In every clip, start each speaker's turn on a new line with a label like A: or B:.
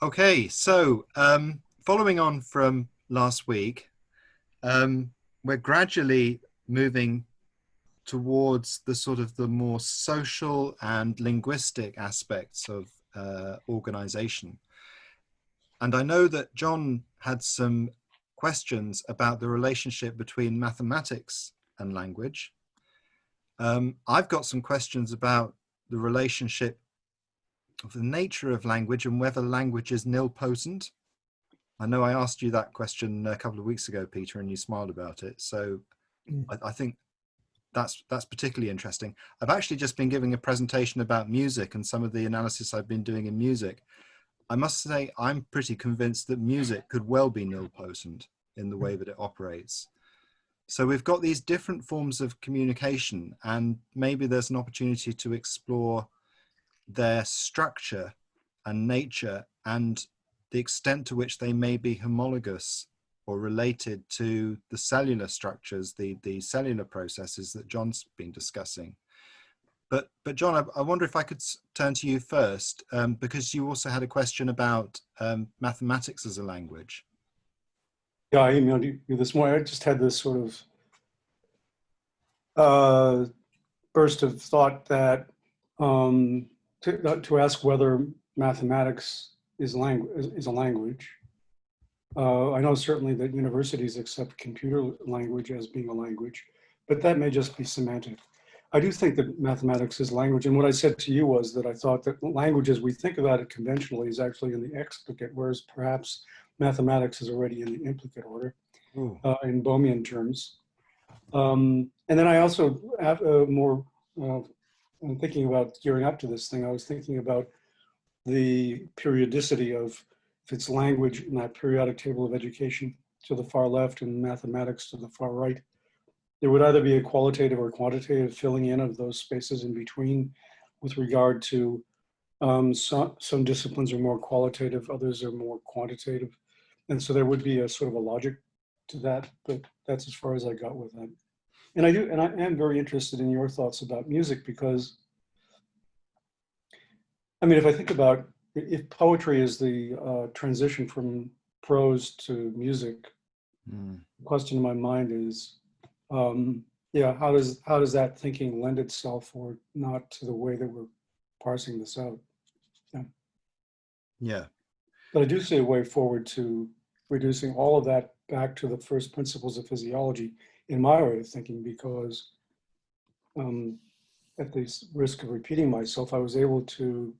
A: Okay, so um, following on from last week, um, we're gradually moving towards the sort of the more social and linguistic aspects of uh, organization. And I know that John had some questions about the relationship between mathematics and language. Um, I've got some questions about the relationship of the nature of language and whether language is nilpotent. I know I asked you that question a couple of weeks ago, Peter, and you smiled about it. So mm. I, I, think that's that's particularly interesting. I've actually just been giving a presentation about music and some of the analysis I've been doing in music. I must say I'm pretty convinced that music could well be nilpotent in the way that it operates. So we've got these different forms of communication and maybe there's an opportunity to explore their structure and nature and the extent to which they may be homologous or related to the cellular structures, the, the cellular processes that John's been discussing. But, but John, I, I wonder if I could turn to you first, um, because you also had a question about um, mathematics as a language.
B: Yeah, I emailed you this morning. I just had this sort of uh, burst of thought that um, to, uh, to ask whether mathematics is, langu is, is a language. Uh, I know certainly that universities accept computer language as being a language, but that may just be semantic. I do think that mathematics is language. And what I said to you was that I thought that language as we think about it conventionally is actually in the explicate, whereas perhaps mathematics is already in the implicate order uh, in Bohmian terms. Um, and then I also have a more I'm thinking about gearing up to this thing, I was thinking about the periodicity of if it's language in that periodic table of education to the far left and mathematics to the far right. There would either be a qualitative or quantitative filling in of those spaces in between with regard to um, some, some disciplines are more qualitative, others are more quantitative. And so there would be a sort of a logic to that, but that's as far as I got with that. And I do, and I am very interested in your thoughts about music because, I mean, if I think about if poetry is the uh, transition from prose to music, mm. the question in my mind is, um, yeah, how does how does that thinking lend itself or not to the way that we're parsing this out?
A: Yeah. Yeah.
B: But I do see a way forward to reducing all of that back to the first principles of physiology in my way of thinking because um, at the risk of repeating myself, I was able to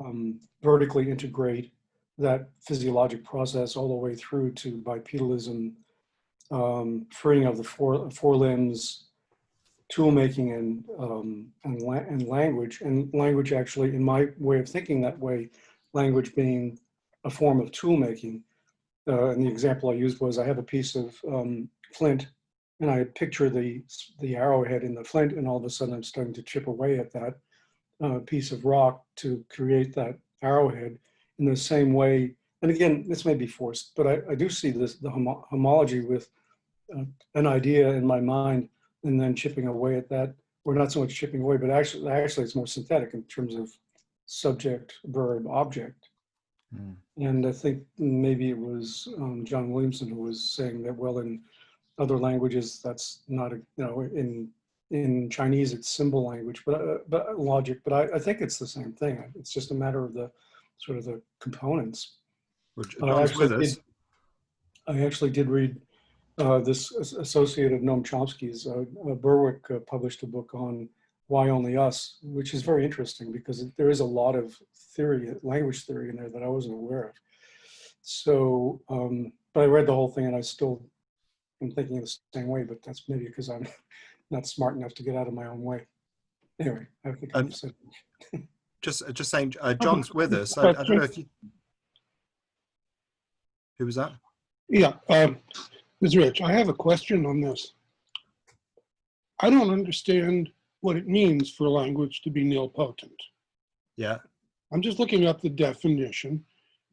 B: um, vertically integrate that physiologic process all the way through to bipedalism, um, freeing of the four, four limbs, tool making and, um, and, la and language. And language actually, in my way of thinking that way, language being a form of tool making. Uh, and the example I used was I have a piece of um, flint and I picture the, the arrowhead in the flint and all of a sudden I'm starting to chip away at that uh, piece of rock to create that arrowhead in the same way. And again, this may be forced, but I, I do see this, the homo homology with uh, an idea in my mind and then chipping away at that, or not so much chipping away, but actually, actually it's more synthetic in terms of subject, verb, object. Mm. And I think maybe it was um, John Williamson who was saying that, well, in other languages, that's not, a, you know, in in Chinese, it's symbol language, but uh, but logic. But I, I, think it's the same thing. It's just a matter of the sort of the components.
A: Which I actually,
B: did, I actually did read uh, this associated Noam Chomsky's. Uh, uh, Berwick uh, published a book on why only us, which is very interesting because there is a lot of theory, language theory in there that I wasn't aware of. So, um, but I read the whole thing and I still I'm thinking the same way, but that's maybe because I'm not smart enough to get out of my own way. Anyway, I think um, said.
A: just just saying, uh, John's with us. I, I, don't know if you. Who was that?
C: Yeah, um, Ms. Rich, I have a question on this. I don't understand what it means for language to be nilpotent.
A: Yeah.
C: I'm just looking up the definition.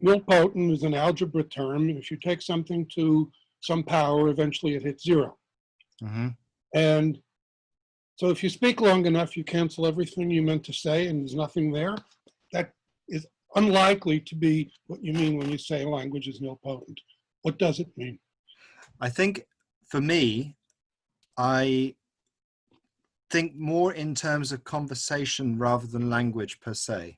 C: Nilpotent is an algebra term. If you take something to some power, eventually it hits 0
A: mm -hmm.
C: And so if you speak long enough, you cancel everything you meant to say and there's nothing there. That is unlikely to be what you mean when you say language is nilpotent. What does it mean?
A: I think for me, I think more in terms of conversation rather than language per se.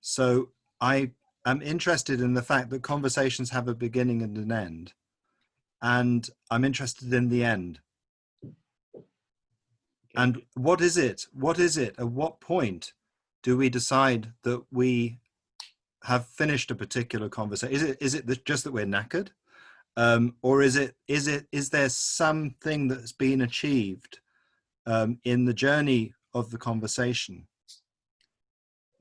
A: So I am interested in the fact that conversations have a beginning and an end. And I'm interested in the end. And what is it? What is it? At what point do we decide that we have finished a particular conversation? Is it is it just that we're knackered, um, or is it is it is there something that's been achieved um, in the journey of the conversation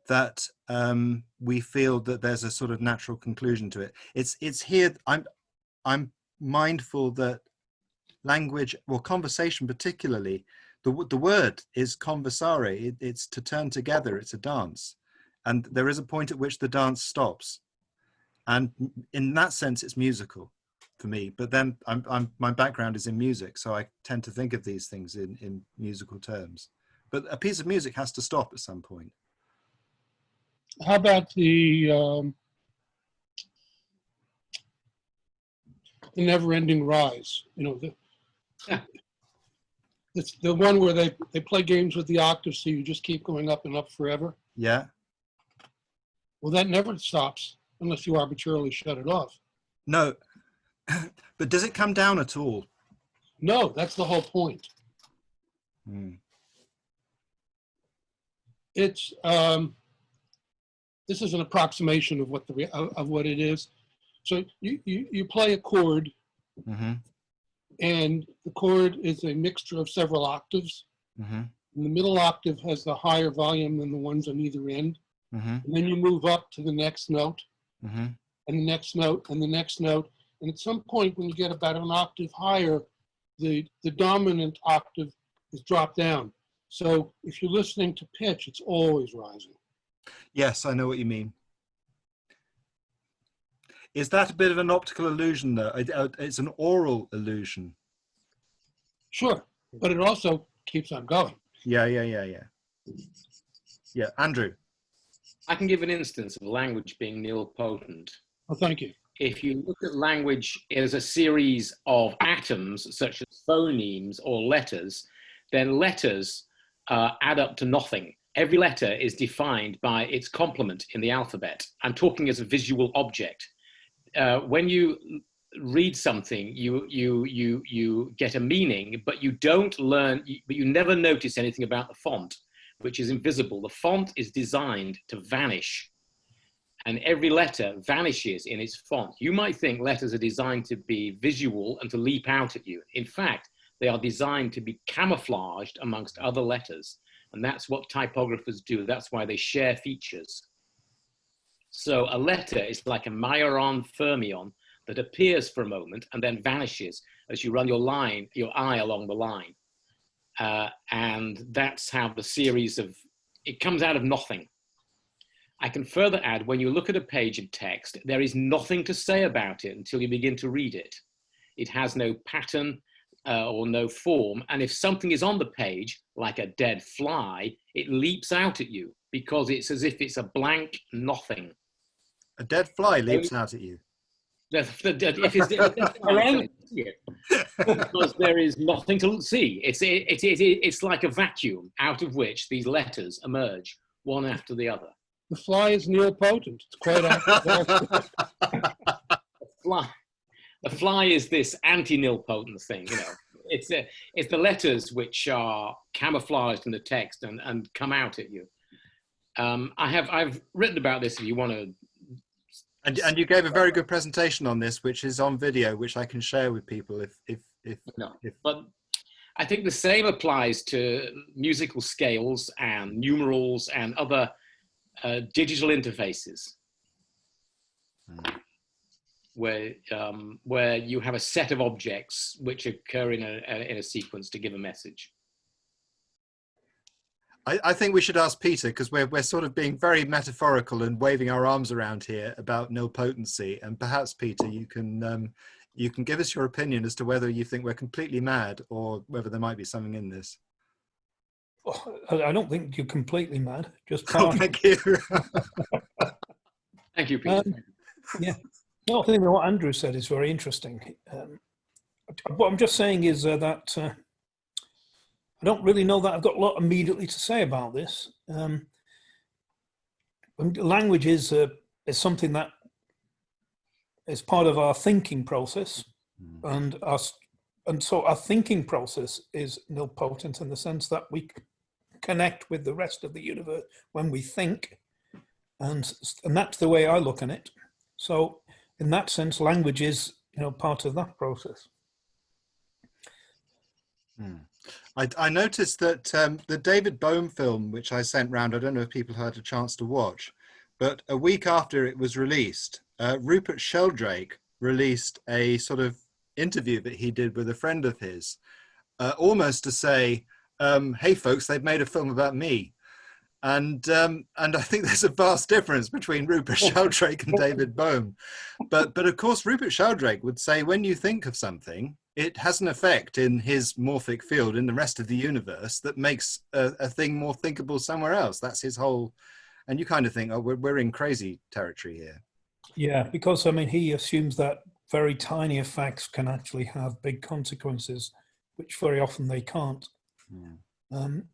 A: that um, we feel that there's a sort of natural conclusion to it? It's it's here. I'm I'm mindful that language or conversation particularly the, the word is conversare. It, it's to turn together. It's a dance. And there is a point at which the dance stops. And in that sense it's musical for me. But then I'm, I'm my background is in music so i tend to think of these things in in musical terms. But a piece of music has to stop at some point.
C: How about the um, the never-ending rise? You know, the it's the one where they they play games with the octave, so you just keep going up and up forever.
A: yeah
C: Well, that never stops unless you arbitrarily shut it off.
A: no but does it come down at all
C: No, that's the whole point.
A: Hmm.
C: It's um, this is an approximation of what the of what it is. So you, you you play a chord,
A: mm-hmm.
C: and the chord is a mixture of several octaves.
A: Mm-hmm.
C: And the middle octave has the higher volume than the ones on either end.
A: Mm-hmm.
C: And then you move up to the next note,
A: Mm-hmm.
C: and the next note, and the next note. And at some point, when you get about an octave higher, the the dominant octave is dropped down. So if you're listening to pitch, it's always rising.
A: Yes, I know what you mean. Is that a bit of an optical illusion, though? Uh, It's an aural illusion.
C: Sure, but it also keeps on going.
A: Yeah, yeah, yeah, yeah. Yeah, Andrew.
D: I can give an instance of language being nilpotent.
C: Oh, thank you.
D: If you look at language as a series of atoms, such as phonemes or letters, then letters uh, add up to nothing. Every letter is defined by its complement in the alphabet. I'm talking as a visual object. Uh, when you read something, you you you you get a meaning, but you don't learn, but you never notice anything about the font, which is invisible. The font is designed to vanish, and every letter vanishes in its font. You might think letters are designed to be visual and to leap out at you. In fact, they are designed to be camouflaged amongst other letters, and that's what typographers do. That's why they share features. So a letter is like a Majorana fermion that appears for a moment and then vanishes as you run your line, your eye along the line. Uh, and that's how the series of, it comes out of nothing. I can further add, when you look at a page of text, there is nothing to say about it until you begin to read it. It has no pattern uh, or no form. And if something is on the page, like a dead fly, it leaps out at you because it's as if it's a blank nothing.
A: A dead fly leaps out at you.
D: The- the- the- if it's, around it, because there is nothing to see. It's, it, it, it, it's like a vacuum out of which these letters emerge, one after the other.
C: The fly is nilpotent. It's quite accurate.
D: Fly, the fly is this anti-nilpotent thing, you know. It's, uh, it's the letters which are camouflaged in the text and, and come out at you. Um, I have, I've written about this if you want to
A: And, and you gave a very good presentation on this, which is on video, which I can share with people if, if, if,
D: No,
A: if
D: but I think the same applies to musical scales and numerals and other uh, digital interfaces,
A: Hmm.
D: where um, where you have a set of objects which occur in a, a in a sequence to give a message.
A: I, I think we should ask Peter because we're, we're sort of being very metaphorical and waving our arms around here about nil potency. And perhaps, Peter, you can, um, you can give us your opinion as to whether you think we're completely mad or whether there might be something in this.
E: Oh, I I don't think you're completely mad. Just
A: Oh, thank you.
D: Thank you, Peter.
E: Um, yeah. No, I think what Andrew said is very interesting. Um, what I'm just saying is uh, that uh, I don't really know that I've got a lot immediately to say about this. Um, language is uh, is something that is part of our thinking process,
A: Mm.
E: and our and so our thinking process is nilpotent in the sense that we connect with the rest of the universe when we think, and and that's the way I look at it. So in that sense, language is you know part of that process.
A: Hmm. I, I noticed that um, the David Bohm film, which I sent round, I don't know if people had a chance to watch, but a week after it was released, uh, Rupert Sheldrake released a sort of interview that he did with a friend of his, uh, almost to say, um, "Hey, folks, they've made a film about me," and um, and I think there's a vast difference between Rupert Sheldrake and David Bohm, but but of course Rupert Sheldrake would say when you think of something, it has an effect in his morphic field in the rest of the universe that makes a, a thing more thinkable somewhere else. That's his whole, and you kind of think, oh, we're we're in crazy territory here.
E: Yeah, because I mean, he assumes that very tiny effects can actually have big consequences, which very often they can't.
A: Yeah.
E: Um,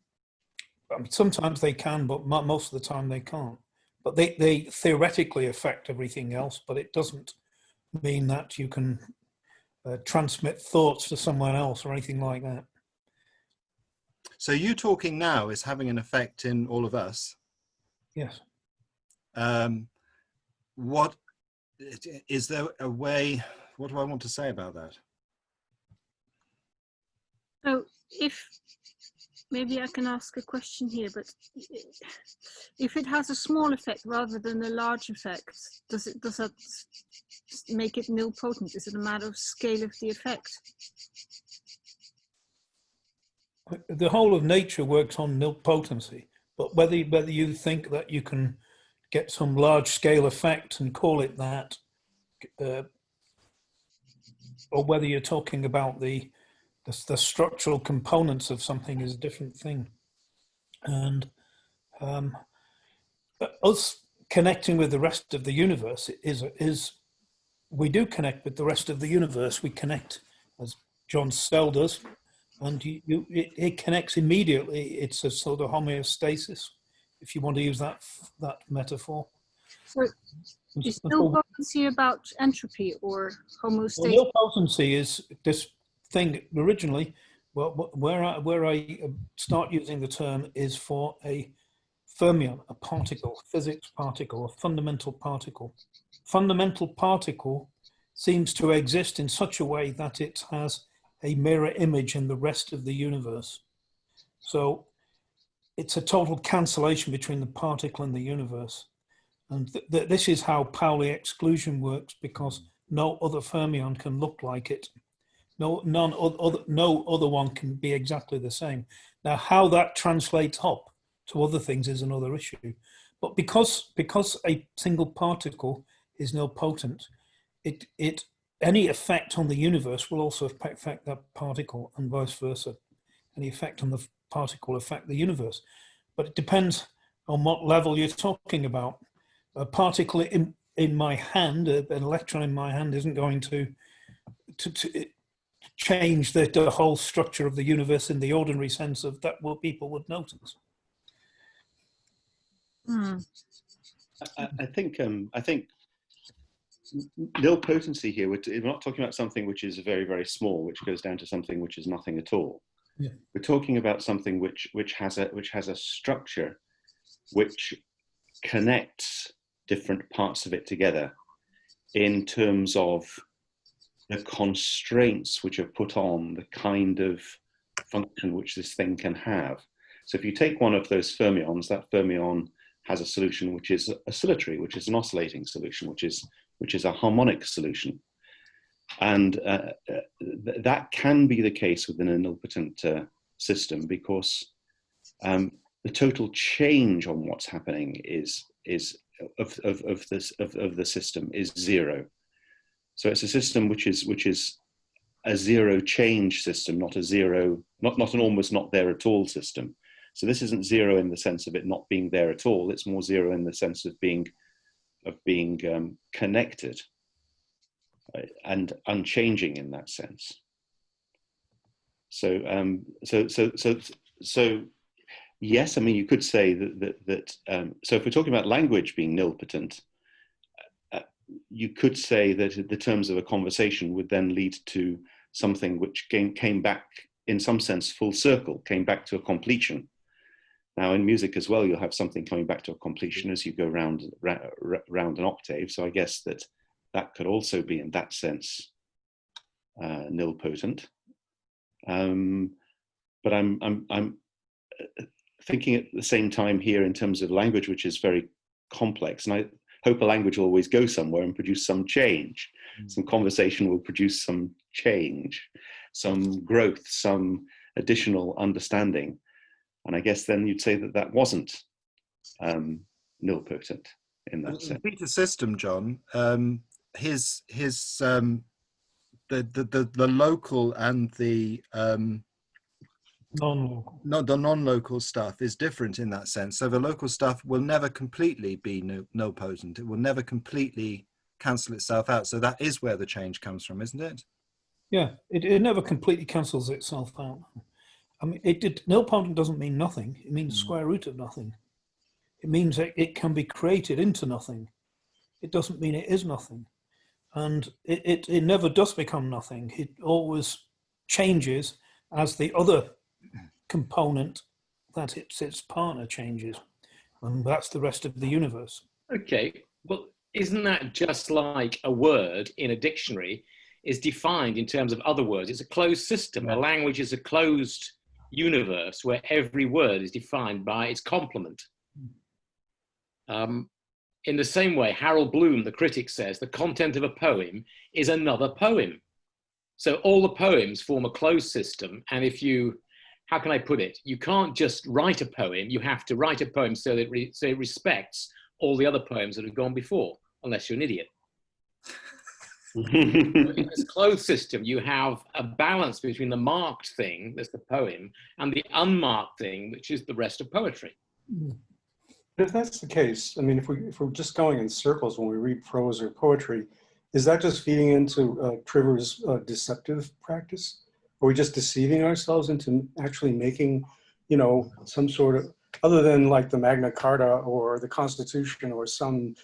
E: mean, sometimes they can, but mo- most of the time they can't. But they, they theoretically affect everything else, but it doesn't mean that you can uh, transmit thoughts to someone else or anything like that.
A: So you talking now is having an effect in all of us.
E: Yes.
A: Um, what is there a way? What do I want to say about that?
F: So if, maybe I can ask a question here, but if it has a small effect rather than a large effect, does it, does that make it nil nilpotent? Is it a matter of scale of the effect?
E: The whole of nature works on nilpotency, but whether, whether you think that you can get some large scale effect and call it that, uh, or whether you're talking about the, the, the structural components of something is a different thing. And um, us connecting with the rest of the universe is, is, we do connect with the rest of the universe. We connect, as John Snell does, and you, you, it, it connects immediately. It's a sort of homeostasis, if you want to use that that metaphor.
F: So is nilpotency about entropy or homeostasis?
E: Well, nilpotency is this thing originally. Well, where I where I uh, start using the term is for a fermion, a particle, physics particle, a fundamental particle. Fundamental particle seems to exist in such a way that it has a mirror image in the rest of the universe. So it's a total cancellation between the particle and the universe. And th th this is how Pauli exclusion works because no other fermion can look like it. No, none other, no other one can be exactly the same. Now, how that translates up to other things is another issue. But because, because a single particle is nilpotent, it, it any effect on the universe will also affect that particle and vice versa. Any effect on the particle affect the universe. But it depends on what level you're talking about. A particle in, in my hand, an electron in my hand isn't going to, to, to change the, the whole structure of the universe in the ordinary sense of that what people would notice.
F: Hmm.
G: I, I think um, I think nilpotency here. We're, we're, not talking about something which is very very small, which goes down to something which is nothing at all.
E: Yeah.
G: We're talking about something which which has a which has a structure, which connects different parts of it together, in terms of the constraints which are put on the kind of function which this thing can have. So if you take one of those fermions, that fermion has a solution which is oscillatory, which is an oscillating solution, which is which is a harmonic solution. And uh, th that can be the case within a nilpotent uh, system because um, the total change on what's happening is is of, of, of this of, of the system is zero. So it's a system which is which is a zero change system, not a zero, not, not an almost not there at all system. So this isn't zero in the sense of it not being there at all. It's more zero in the sense of being of being um, connected uh, and unchanging in that sense. So, um, so, so, so, so, yes. I mean, you could say that that. that um, so, if we're talking about language being nilpotent, you could say that the terms of a conversation would then lead to something which came came back in some sense full circle, came back to a completion. Now, in music as well, you'll have something coming back to a completion as you go round round an octave. So, I guess that that could also be, in that sense, uh, nilpotent. Um, but I'm, I'm, I'm uh, thinking at the same time here in terms of language, which is very complex. And I hope a language will always go somewhere and produce some change. Mm. Some conversation will produce some change, some growth, some additional understanding. And I guess then you'd say that that wasn't um, nilpotent in that sense.
A: Peter System, John, um, his, his um, the, the, the, the local and the um,
E: Non-local.
A: no, the non-local stuff is different in that sense. So the local stuff will never completely be no, no potent. It will never completely cancel itself out. So that is where the change comes from, isn't it?
E: Yeah, it, it never completely cancels itself out. I mean, it did, nilpotent doesn't mean nothing. It means
A: Mm.
E: square root of nothing. It means that it can be created into nothing. It doesn't mean it is nothing. And it, it, it never does become nothing. It always changes as the other component that it's its partner changes. And that's the rest of the universe.
D: Okay, well, isn't that just like a word in a dictionary is defined in terms of other words? It's a closed system. A language is a closed universe where every word is defined by its complement. Um, in the same way, Harold Bloom, the critic, says the content of a poem is another poem. So all the poems form a closed system. And if you, how can I put it? You can't just write a poem. You have to write a poem so that it, re, so it respects all the other poems that have gone before, unless you're an idiot. in this closed system, you have a balance between the marked thing, that's the poem, and the unmarked thing, which is the rest of poetry.
B: If that's the case, I mean, if, we, if we're just going in circles when we read prose or poetry, is that just feeding into uh, Trivers' uh, deceptive practice? Are we just deceiving ourselves into actually making, you know, some sort of, other than like the Magna Carta or the Constitution or some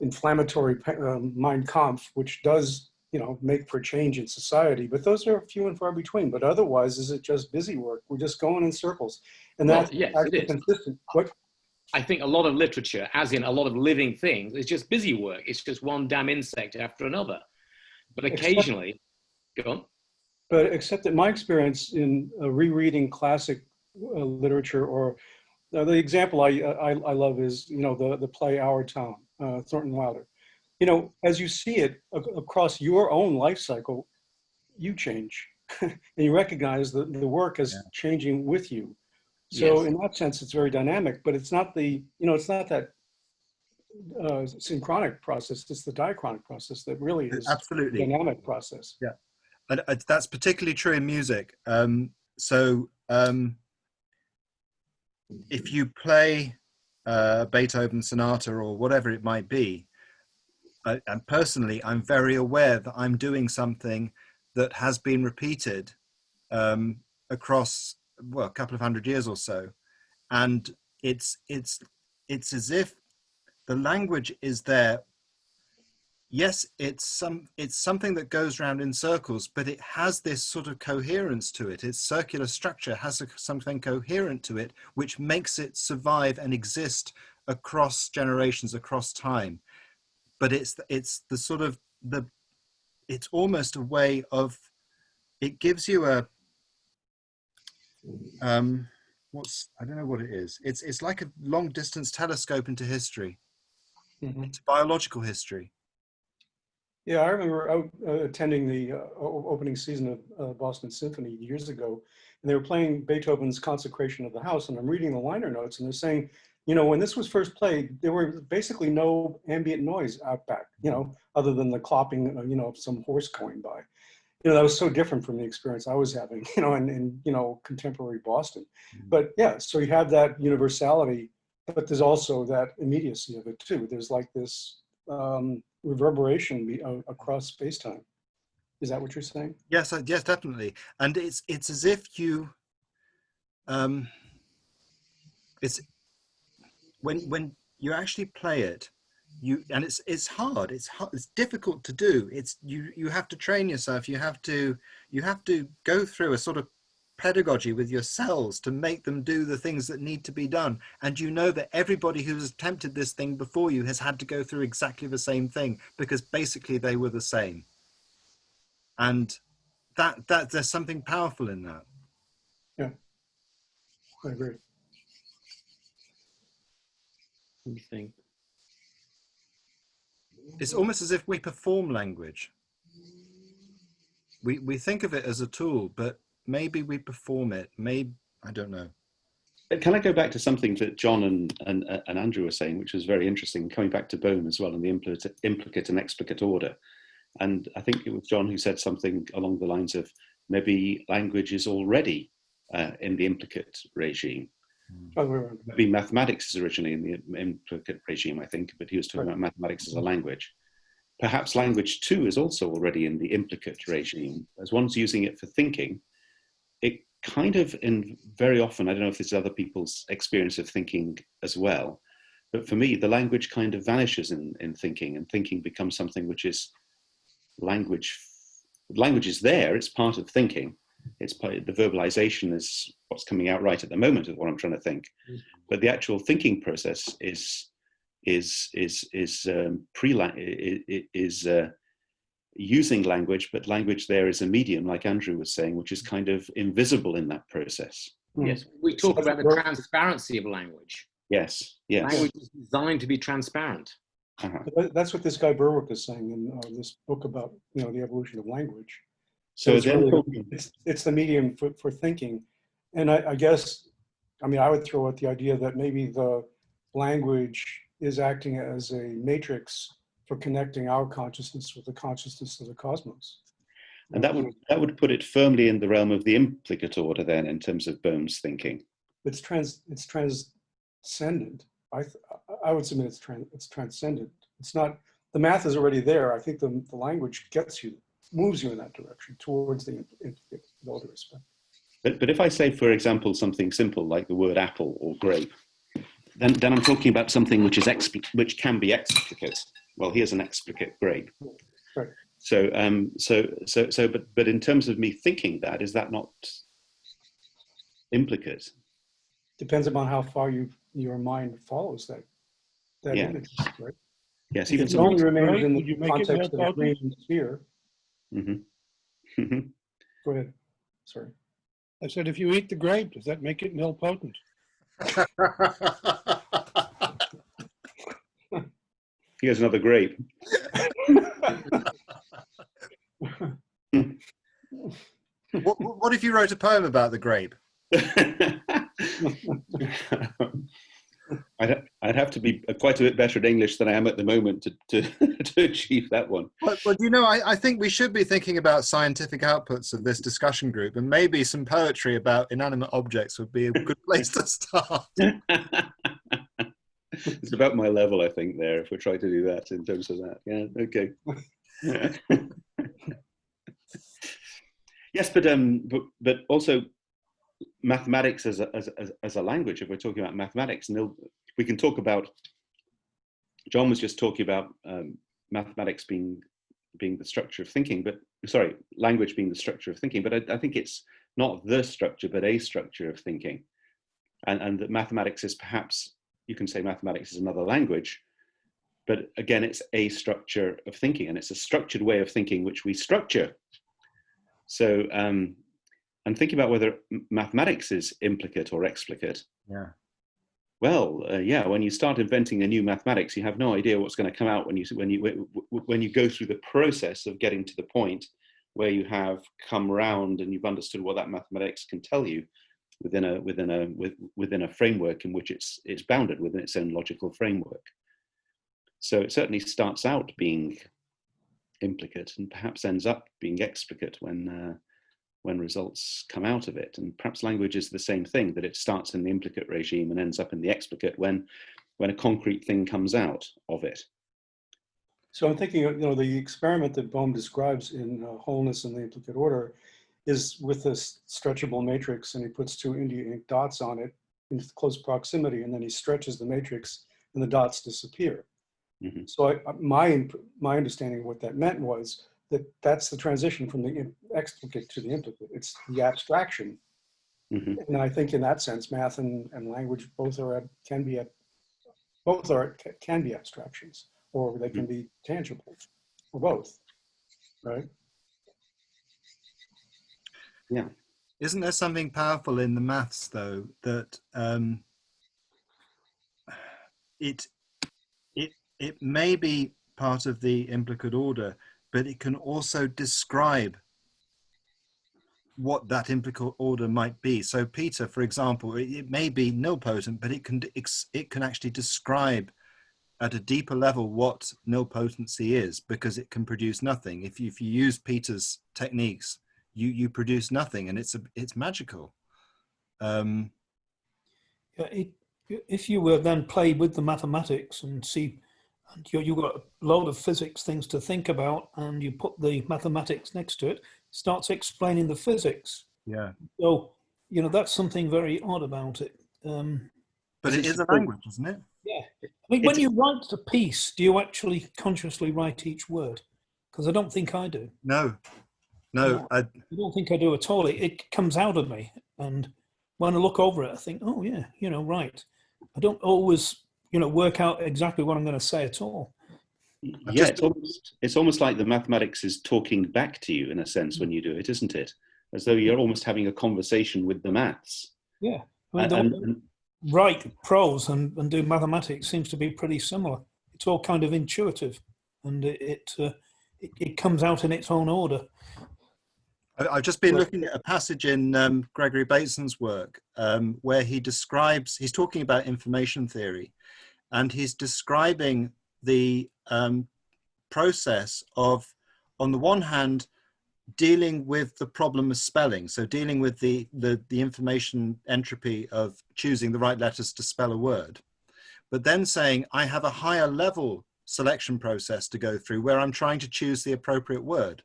B: inflammatory um, Mein Kampf, which does, you know, make for change in society, but those are few and far between. But otherwise, is it just busy work? We're just going in circles. And
D: Well,
B: that's
D: yes, it
B: actually
D: is.
B: consistent. What,
D: I think a lot of literature, as in a lot of living things, is just busy work. It's just one damn insect after another. But
B: Except-
D: occasionally, go on.
B: But except that my experience in uh, rereading classic uh, literature, or uh, the example I, I I love is you know the the play Our Town, uh, Thornton Wilder. You know, as you see it across your own life cycle, you change, and you recognize that the work is
A: Yeah.
B: changing with you. So
D: Yes.
B: in that sense, it's very dynamic. But it's not the you know it's not that uh, synchronic process. It's the diachronic process that really is a
A: Absolutely.
B: dynamic process.
A: And uh, that's particularly true in music. Um, so um, if you play uh, Beethoven sonata or whatever it might be, I, and personally, I'm very aware that I'm doing something that has been repeated um, across well a couple of hundred years or so, and it's it's it's as if the language is there yes it's some it's something that goes round in circles but it has this sort of coherence to it. Its circular structure has a, something coherent to it which makes it survive and exist across generations across time. But it's it's the sort of the it's almost a way of it gives you a um what's i don't know what it is. It's it's like a long distance telescope into history.
B: Mhm.
A: into biological history
B: Yeah, I remember out, uh, attending the uh, opening season of uh, Boston Symphony years ago, and they were playing Beethoven's Consecration of the House, and I'm reading the liner notes, and they're saying, you know, when this was first played, there were basically no ambient noise out back, you know, other than the clopping, uh, you know, of some horse going by. You know, that was so different from the experience I was having, you know, in, in you know, contemporary Boston.
A: Mhm.
B: But yeah, so you have that universality, but there's also that immediacy of it too. There's like this um, reverberation be, uh, across space-time. Is that what you're saying?
A: Yes, yes, definitely. And it's it's as if you, um, it's when when you actually play it, you and it's it's hard. It's hard, it's difficult to do. It's you you have to train yourself. You have to you have to go through a sort of pedagogy with your cells to make them do the things that need to be done. And you know that everybody who's attempted this thing before you has had to go through exactly the same thing because basically they were the same. And that that there's something powerful in that.
B: Yeah, I agree.
D: Let me think.
A: It's almost as if we perform language. We we think of it as a tool, but maybe we perform it. Maybe I don't know.
G: Can I go back to something that John and, and, and Andrew were saying, which was very interesting, coming back to Bohm as well, and the implicate, implicate and explicate order. And I think it was John who said something along the lines of maybe language is already uh, in the implicate regime.
B: Other way around.
G: Maybe mathematics is originally in the implicate regime, I think, but he was talking
B: Right.
G: about mathematics as a language. Perhaps language too is also already in the implicate regime. As one's using it for thinking, it kind of, in very often, I don't know if this is other people's experience of thinking as well, but for me, the language kind of vanishes in, in thinking, and thinking becomes something which is language. Language is there; it's part of thinking. It's part, the verbalization is what's coming out right at the moment of what I'm trying to think, but the actual thinking process is is is is um, pre is uh, using language, but language there is a medium, like Andrew was saying, which is kind of invisible in that process.
B: Hmm.
D: Yes, we talk
B: So
D: about the transparency of language.
G: Yes, yes.
D: Language is designed to be transparent.
G: Uh-huh.
B: That's what this guy Berwick is saying in uh, this book about, you know, the evolution of language.
G: So
B: it's, really- it's, it's the medium for, for thinking. And I, I guess, I mean, I would throw out the idea that maybe the language is acting as a matrix for connecting our consciousness with the consciousness of the cosmos.
G: and that would that would put it firmly in the realm of the implicate order, then, in terms of Bohm's thinking.
B: It's trans, it's transcendent. I, th- I would submit it's trans, it's transcendent. It's not, the math is already there. I think the, the language gets you, moves you in that direction towards the implicate, with all due respect.
G: But, but if I say, for example, something simple like the word apple or grape, then, then I'm talking about something which is which can be explicate. Well, here's an explicate grape.
B: Right.
G: So, um, so, so, so, but, but in terms of me thinking that, is that not implicate?
B: Depends upon how far you, your mind follows that, that
G: Yeah.
B: image, right?
G: Yes, even
B: so. only
G: something.
B: remains
C: Right,
B: in
C: would you
B: the
C: make it
B: context of
C: more
B: a green sphere,
G: Mhm. Mhm.
B: go ahead, sorry.
C: I said, if you eat the grape, does that make it nilpotent?
G: Here's another grape.
A: what, what if you wrote a poem about the grape?
G: I'd, I'd have to be quite a bit better at English than I am at the moment to, to, to achieve that one.
A: But, but you know, I, I think we should be thinking about scientific outputs of this discussion group, and maybe some poetry about inanimate objects would be a good place to start.
G: it's about my level, I think, there, if we try to do that in terms of that. Yeah, okay. yes, but, um, but, but also mathematics as a, as, as, as a language, if we're talking about mathematics, and we can talk about, John was just talking about um, mathematics being being the structure of thinking, but sorry, language being the structure of thinking, but I, I think it's not the structure, but a structure of thinking. And, and that mathematics is perhaps, you can say mathematics is another language, but again, it's a structure of thinking and it's a structured way of thinking which we structure. So, um, and thinking about whether mathematics is implicate or explicate,
A: Yeah.
G: well, uh, yeah, when you start inventing a new mathematics, you have no idea what's going to come out when you when you when you go through the process of getting to the point where you have come round and you've understood what that mathematics can tell you within a within a with, within a framework in which it's it's bounded within its own logical framework. So it certainly starts out being implicate and perhaps ends up being explicate when uh, when results come out of it. And perhaps language is the same thing, that it starts in the implicate regime and ends up in the explicate when, when a concrete thing comes out of it.
B: So I'm thinking, of, you know, the experiment that Bohm describes in uh, Wholeness and the Implicate Order is with this stretchable matrix and he puts two India ink dots on it in close proximity and then he stretches the matrix and the dots disappear.
G: Mhm.
B: So I, my, my understanding of what that meant was that that's the transition from the explicate to the implicate. It's the abstraction.
G: Mhm.
B: And I think in that sense, math and, and language both are, can be, both are, ca- can be abstractions or they can be tangible or both, right?
A: Isn't there something powerful in the maths though that um, it it it may be part of the implicate order, but it can also describe what that implicate order might be. So Peter, for example, it, it may be nilpotent, but it can it can actually describe at a deeper level what nilpotency is because it can produce nothing. If you, if you use Peter's techniques, you you produce nothing, and it's a it's magical. Um,
E: Yeah, it, if you were then play with the mathematics and see, and you, you've got a load of physics things to think about, and you put the mathematics next to it, starts explaining the physics.
A: yeah,
E: So, you know, that's something very odd about it. Um,
A: but it
G: is
A: is a language, isn't it?
E: yeah. I mean, when you write a piece, do you actually consciously write each word? Because I don't think I do.
A: No, no.
E: No.
A: I,
E: I don't think I do at all. It, it comes out of me. And when I look over it, I think, oh, yeah, you know, right. I don't always, you know, work out exactly what I'm going to say at all.
A: I've
G: Yeah,
A: just-
G: it's almost, it's almost like the mathematics is talking back to you in a sense when you do it, isn't it? As though you're almost having a conversation with the maths.
E: Yeah. I mean,
G: And, and-
E: way
G: and-
E: I write prose and, and do mathematics seems to be pretty similar. It's all kind of intuitive and it, it, uh, it, it comes out in its own order.
A: I've just been looking at a passage in um, Gregory Bateson's work um, where he describes, he's talking about information theory, and he's describing the um, process of, on the one hand, dealing with the problem of spelling. So dealing with the, the, the information entropy of choosing the right letters to spell a word, but then saying, I have a higher level selection process to go through where I'm trying to choose the appropriate word.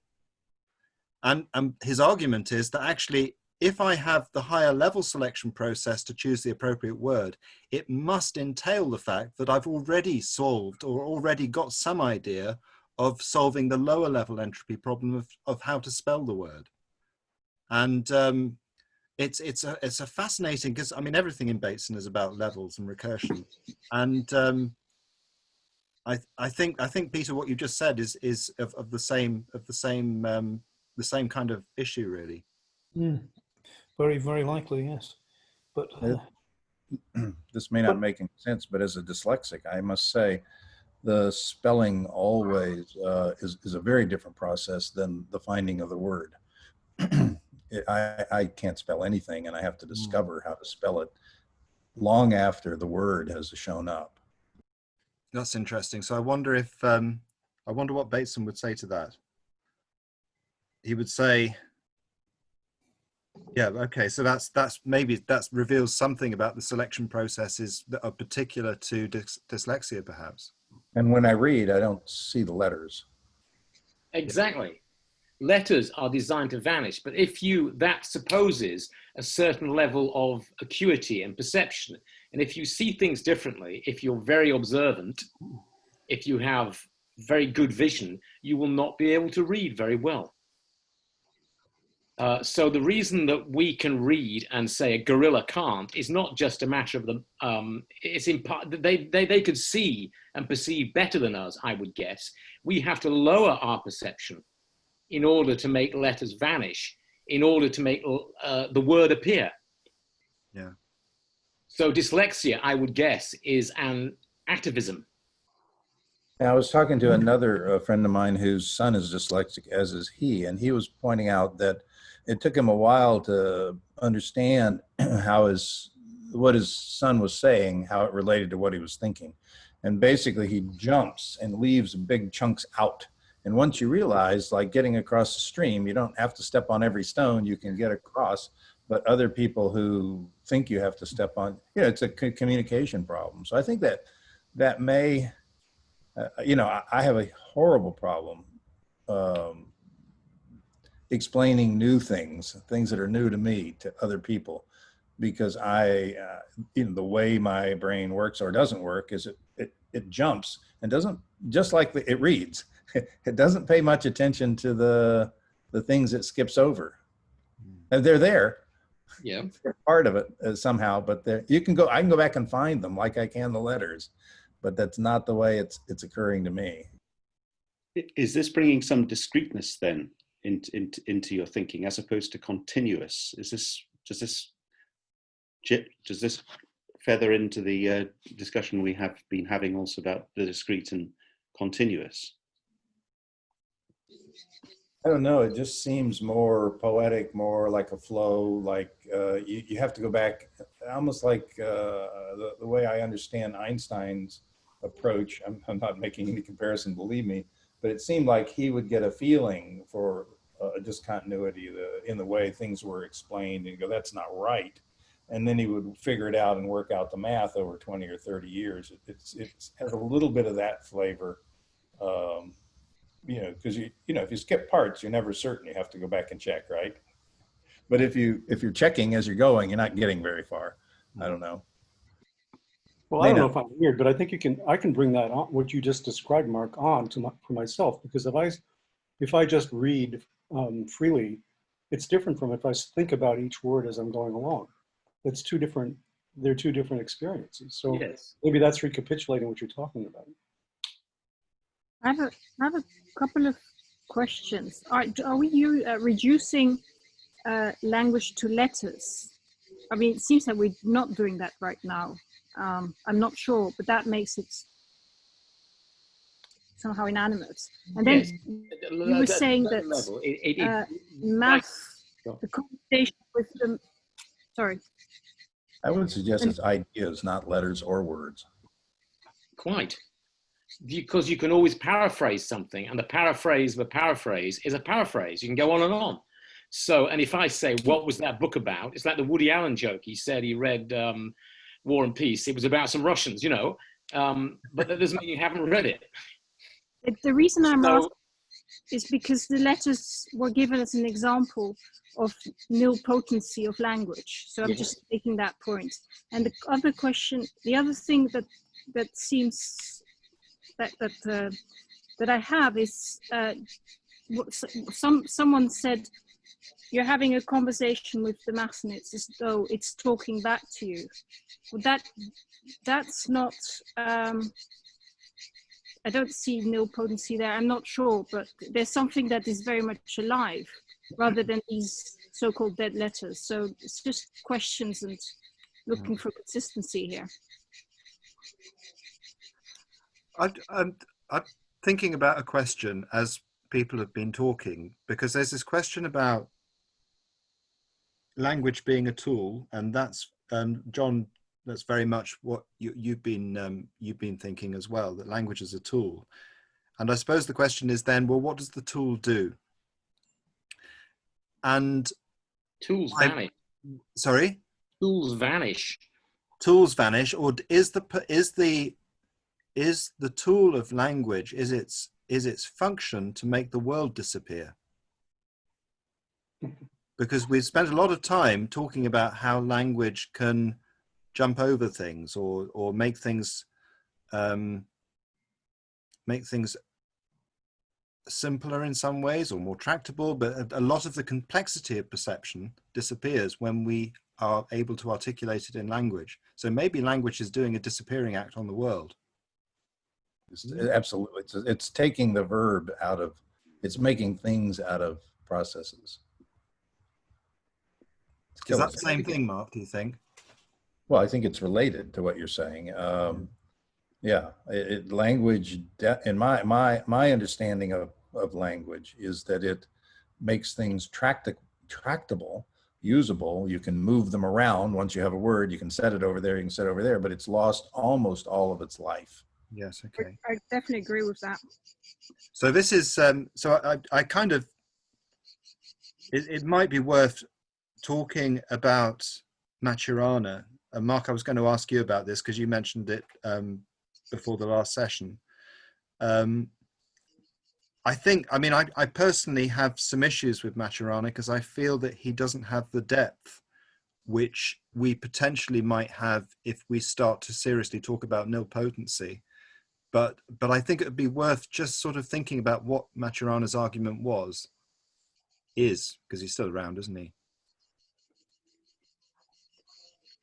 A: And, and his argument is that actually, if I have the higher level selection process to choose the appropriate word, it must entail the fact that I've already solved or already got some idea of solving the lower level entropy problem of, of how to spell the word. And um, it's, it's, a, it's a fascinating, because I mean, everything in Bateson is about levels and recursion. And um, I, I think, I think Peter, what you just said is, is of, of the same, of the same um, the same kind of issue, really.
E: Mm. Very, very likely, yes. But uh,
H: this may not make any sense, but as a dyslexic, I must say the spelling always uh, is, is a very different process than the finding of the word. It- I, I can't spell anything and I have to discover how to spell it long after the word has shown up.
A: That's interesting. So I wonder if um, I wonder what Bateson would say to that. He would say, "Yeah, okay. So that's that's maybe that reveals something about the selection processes that are particular to dys- dyslexia, perhaps."
H: And when I read, I don't see the letters.
D: Exactly. Letters are designed to vanish, but if you, that supposes a certain level of acuity and perception. And if you see things differently, if you're very observant, if you have very good vision, you will not be able to read very well. Uh, so the reason that we can read and say a gorilla can't is not just a matter of the, um, it's in part, they, they, they could see and perceive better than us, I would guess. We have to lower our perception in order to make letters vanish, in order to make uh, the word appear.
A: Yeah.
D: So dyslexia, I would guess, is an
H: atavism. I was talking to another uh, friend of mine whose son is dyslexic, as is he, and he was pointing out that it took him a while to understand how his what his son was saying, how it related to what he was thinking. And basically, he jumps and leaves big chunks out. And once you realize, like getting across the stream, you don't have to step on every stone, you can get across. But other people who think you have to step on, you know, it's a communication problem. So I think that that may uh, you know, I, I have a horrible problem um, explaining new things, things that are new to me to other people, because I, uh, you know, the way my brain works or doesn't work is it it, it jumps and doesn't just like the, it reads. it doesn't pay much attention to the the things it skips over. And they're there,
D: Yeah.
H: they're part of it uh, somehow, but you can go, I can go back and find them like I can the letters, but that's not the way it's, it's occurring to me.
G: Is this bringing some discreteness then into, into, into your thinking as opposed to continuous? Is this, does this, does this feather into the uh, discussion we have been having also about the discrete and continuous?
H: I don't know. It just seems more poetic, more like a flow. Like uh, you, you have to go back, almost like uh, the, the way I understand Einstein's approach. I'm, I'm not making any comparison, believe me, but it seemed like he would get a feeling for a discontinuity in the way things were explained and go, that's not right. And then he would figure it out and work out the math over 20 or 30 years. It, it's, it has a little bit of that flavor. Um, you know, because you you know if you skip parts, you're never certain. You have to go back and check, right? But if you if you're checking as you're going, you're not getting very far. I don't know.
B: Well, I don't know if I'm weird, but I think you can, I can bring that on, what you just described, Mark, on to my, for myself, because if I, if I just read um, freely, it's different from if I think about each word as I'm going along. It's two different, they're two different experiences. So
D: Yes.
B: maybe that's recapitulating what you're talking about.
F: I have a, I have a couple of questions. Are, are we you, uh, reducing uh, language to letters? I mean, it seems that we're not doing that right now. Um, I'm not sure, but that makes it somehow inanimate. And then
D: Yes.
F: you were saying that
D: Level, it- it- it-
F: uh, math, the conversation with them, sorry,
H: I would suggest
F: And-
H: it's ideas, not letters or words.
D: Quite. Because you can always paraphrase something, and the paraphrase of a paraphrase is a paraphrase. You can go on and on. So, and if I say, what was that book about? It's like the Woody Allen joke. He said he read um, War and Peace. It was about some Russians, you know, um, but that doesn't mean you haven't read it.
F: The reason I'm
D: So-
F: asking is because the letters were given as an example of nilpotency of language. So I'm
D: Yes.
F: just making that point. And the other question, the other thing that that seems that that uh, that I have is uh, some someone said you're having a conversation with the mass and it's as though it's talking back to you. Well, that that's not. Um, I don't see nilpotency there. I'm not sure, but there's something that is very much alive rather than these so-called dead letters. So it's just questions and looking for consistency here.
A: I, I'm, I'm thinking about a question as people have been talking because there's this question about language being a tool, and that's um, John. That's very much what you, you've been um, you've been thinking as well. That language is a tool, and I suppose the question is then, well, what does the tool do? And
D: Tools
A: I-
D: vanish.
A: sorry,
D: Tools vanish.
A: tools vanish, or is the is the is the tool of language is its is its function to make the world disappear? Because we've spent a lot of time talking about how language can jump over things or or make things um, make things simpler in some ways or more tractable, but a, a lot of the complexity of perception disappears when we are able to articulate it in language. So maybe language is doing a disappearing act on the world.
H: Absolutely. It's, it's taking the verb out of, it's making things out of processes. It's
A: Is that the same thing, Mark, do you think?
H: Well, I think it's related to what you're saying. Um, yeah, it, it, language, de- in my my my understanding of of language is that it makes things tracti- tractable, usable. You can move them around once you have a word. You can set it over there. You can set it over there, but it's lost almost all of its life.
A: Yes, okay.
F: I definitely agree with that.
A: So this is, um, so I, I kind of, it, it might be worth talking about Maturana. Uh, Mark, I was going to ask you about this because you mentioned it um, before the last session. Um, I think, I mean, I, I personally have some issues with Maturana because I feel that he doesn't have the depth which we potentially might have if we start to seriously talk about nilpotency. But but I think it would be worth just sort of thinking about what Maturana's argument was, is because he's still around, isn't he?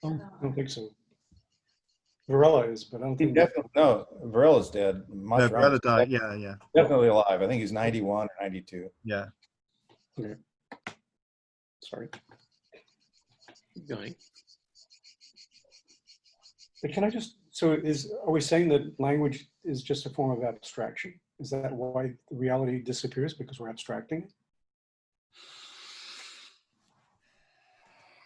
B: I don't think so. Varela is, but I don't
H: He
B: think.
H: definitely, no, Varela's dead.
A: No,
H: Maturana's
A: Varela died. Yeah, yeah,
H: Definitely alive. I think he's 91 or 92.
A: yeah.
B: Sorry.
D: Keep going.
B: But can I just, so is, are we saying that language is just a form of abstraction? Is that why reality disappears because we're abstracting it?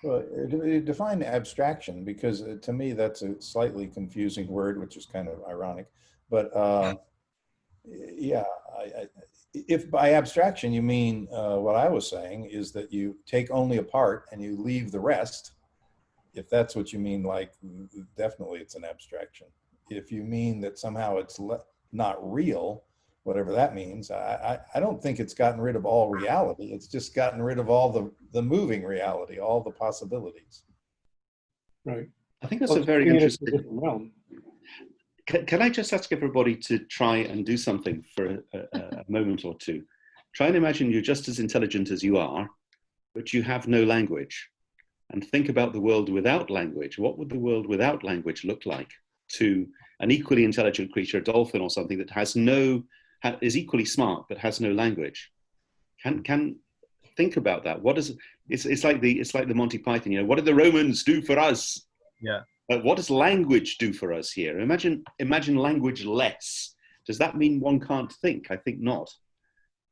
H: Well, uh, uh, define abstraction because uh, to me that's a slightly confusing word, which is kind of ironic. But uh, yeah, I, I, if by abstraction you mean uh, what I was saying is that you take only a part and you leave the rest. If that's what you mean, like definitely it's an abstraction. If you mean that somehow it's le- not real, whatever that means, I, I, I don't think it's gotten rid of all reality. It's just gotten rid of all the, the moving reality, all the possibilities.
B: Right.
G: I think that's
B: Well,
G: a very
B: bringing it into a
G: interesting.
B: different realm.
G: Can, can I just ask everybody to try and do something for a, a, a moment or two? Try and imagine you're just as intelligent as you are, but you have no language. And think about the world without language. What would the world without language look like to an equally intelligent creature, a dolphin or something that has no, ha, is equally smart but has no language? Can can think about that. What is it's it's like the it's like the Monty Python. You know, what did the Romans do for us?
A: Yeah.
G: Uh, what does language do for us here? Imagine, imagine language less. Does that mean one can't think? I think not.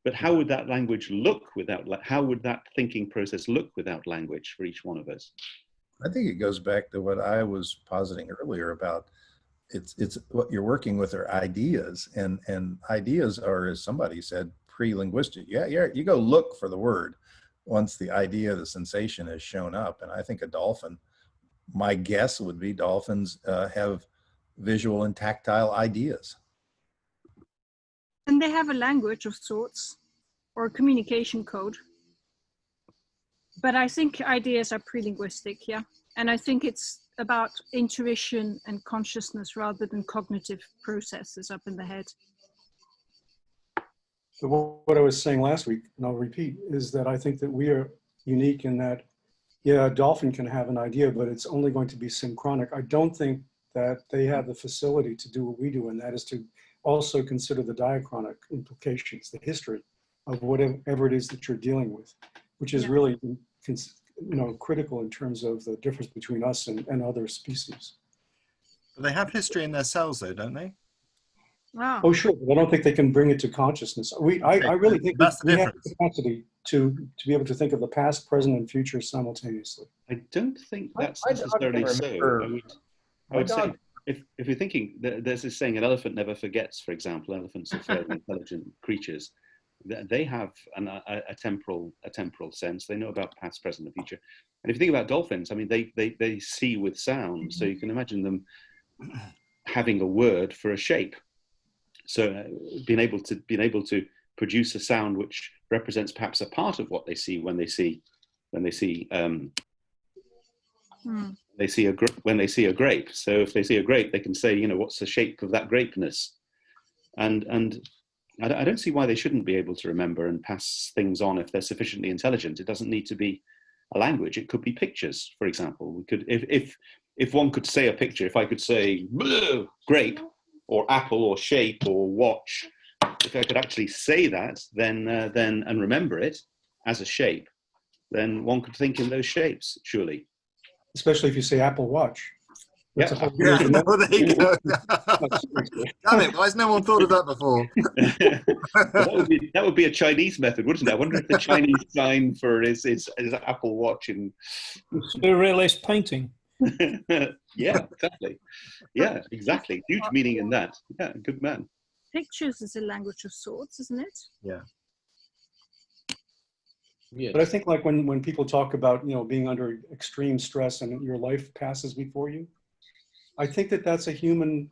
G: But how would that language look without, how would that thinking process look without language for each one of us?
H: I think it goes back to what I was positing earlier about it's it's what you're working with are ideas and and ideas are as somebody said pre-linguistic. Yeah, yeah, you go look for the word once the idea, the sensation has shown up. And I think a dolphin, my guess would be dolphins uh, have visual and tactile ideas.
F: And they have a language of sorts or a communication code. But I think ideas are pre-linguistic, yeah. And I think it's about intuition and consciousness rather than cognitive processes up in the head.
B: But what I was saying last week, and I'll repeat, is that I think that we are unique in that, yeah, a dolphin can have an idea, but it's only going to be synchronic. I don't think that they have the facility to do what we do, and that is to also consider the diachronic implications, the history of whatever it is that you're dealing with, which is
F: Yeah.
B: really, you know, critical in terms of the difference between us and, and other species.
A: They have history in their cells, though, don't they?
F: Wow.
B: Oh, sure, but I don't think they can bring it to consciousness. We, I, I really think
A: That's the
B: we have the capacity to, to be able to think of the past, present, and future simultaneously.
G: I don't think that's
H: I- I
G: necessarily so. I would, I would say, if, if you're thinking, th- there's this saying, an elephant never forgets, for example, elephants are fairly intelligent creatures. Th- They have an, a, a temporal, a temporal sense. They know about past, present, and future. And if you think about dolphins, I mean, they, they, they see with sound. So you can imagine them having a word for a shape. So uh, being able to being able to produce a sound which represents perhaps a part of what they see when they see when they see um,
F: Hmm.
G: they see a when they see a grape. So if they see a grape, they can say, you know, what's the shape of that grapeness, and and I, don't- I don't see why they shouldn't be able to remember and pass things on if they're sufficiently intelligent. It doesn't need to be a language. It could be pictures, for example. We could if if if one could say a picture, if I could say "Bleh, grape or apple or shape or watch, if I could actually say that, then uh, then and remember it as a shape, then one could think in those shapes, surely.
B: especially if you say Apple Watch. That's a
G: Yeah.
B: whole
A: Yeah,
B: different-
A: well, there you go. Damn it, why has no one thought of that before?
G: that, would be, that would be a Chinese method, wouldn't it? I wonder if the Chinese sign for is is, is Apple Watch in.
E: Surrealist painting.
G: yeah, exactly. Yeah, exactly. Huge meaning in that. Yeah, good man.
F: Pictures is a language of sorts, isn't it?
D: Yes.
B: But I think like when, when people talk about, you know, being under extreme stress and your life passes before you, I think that that's a human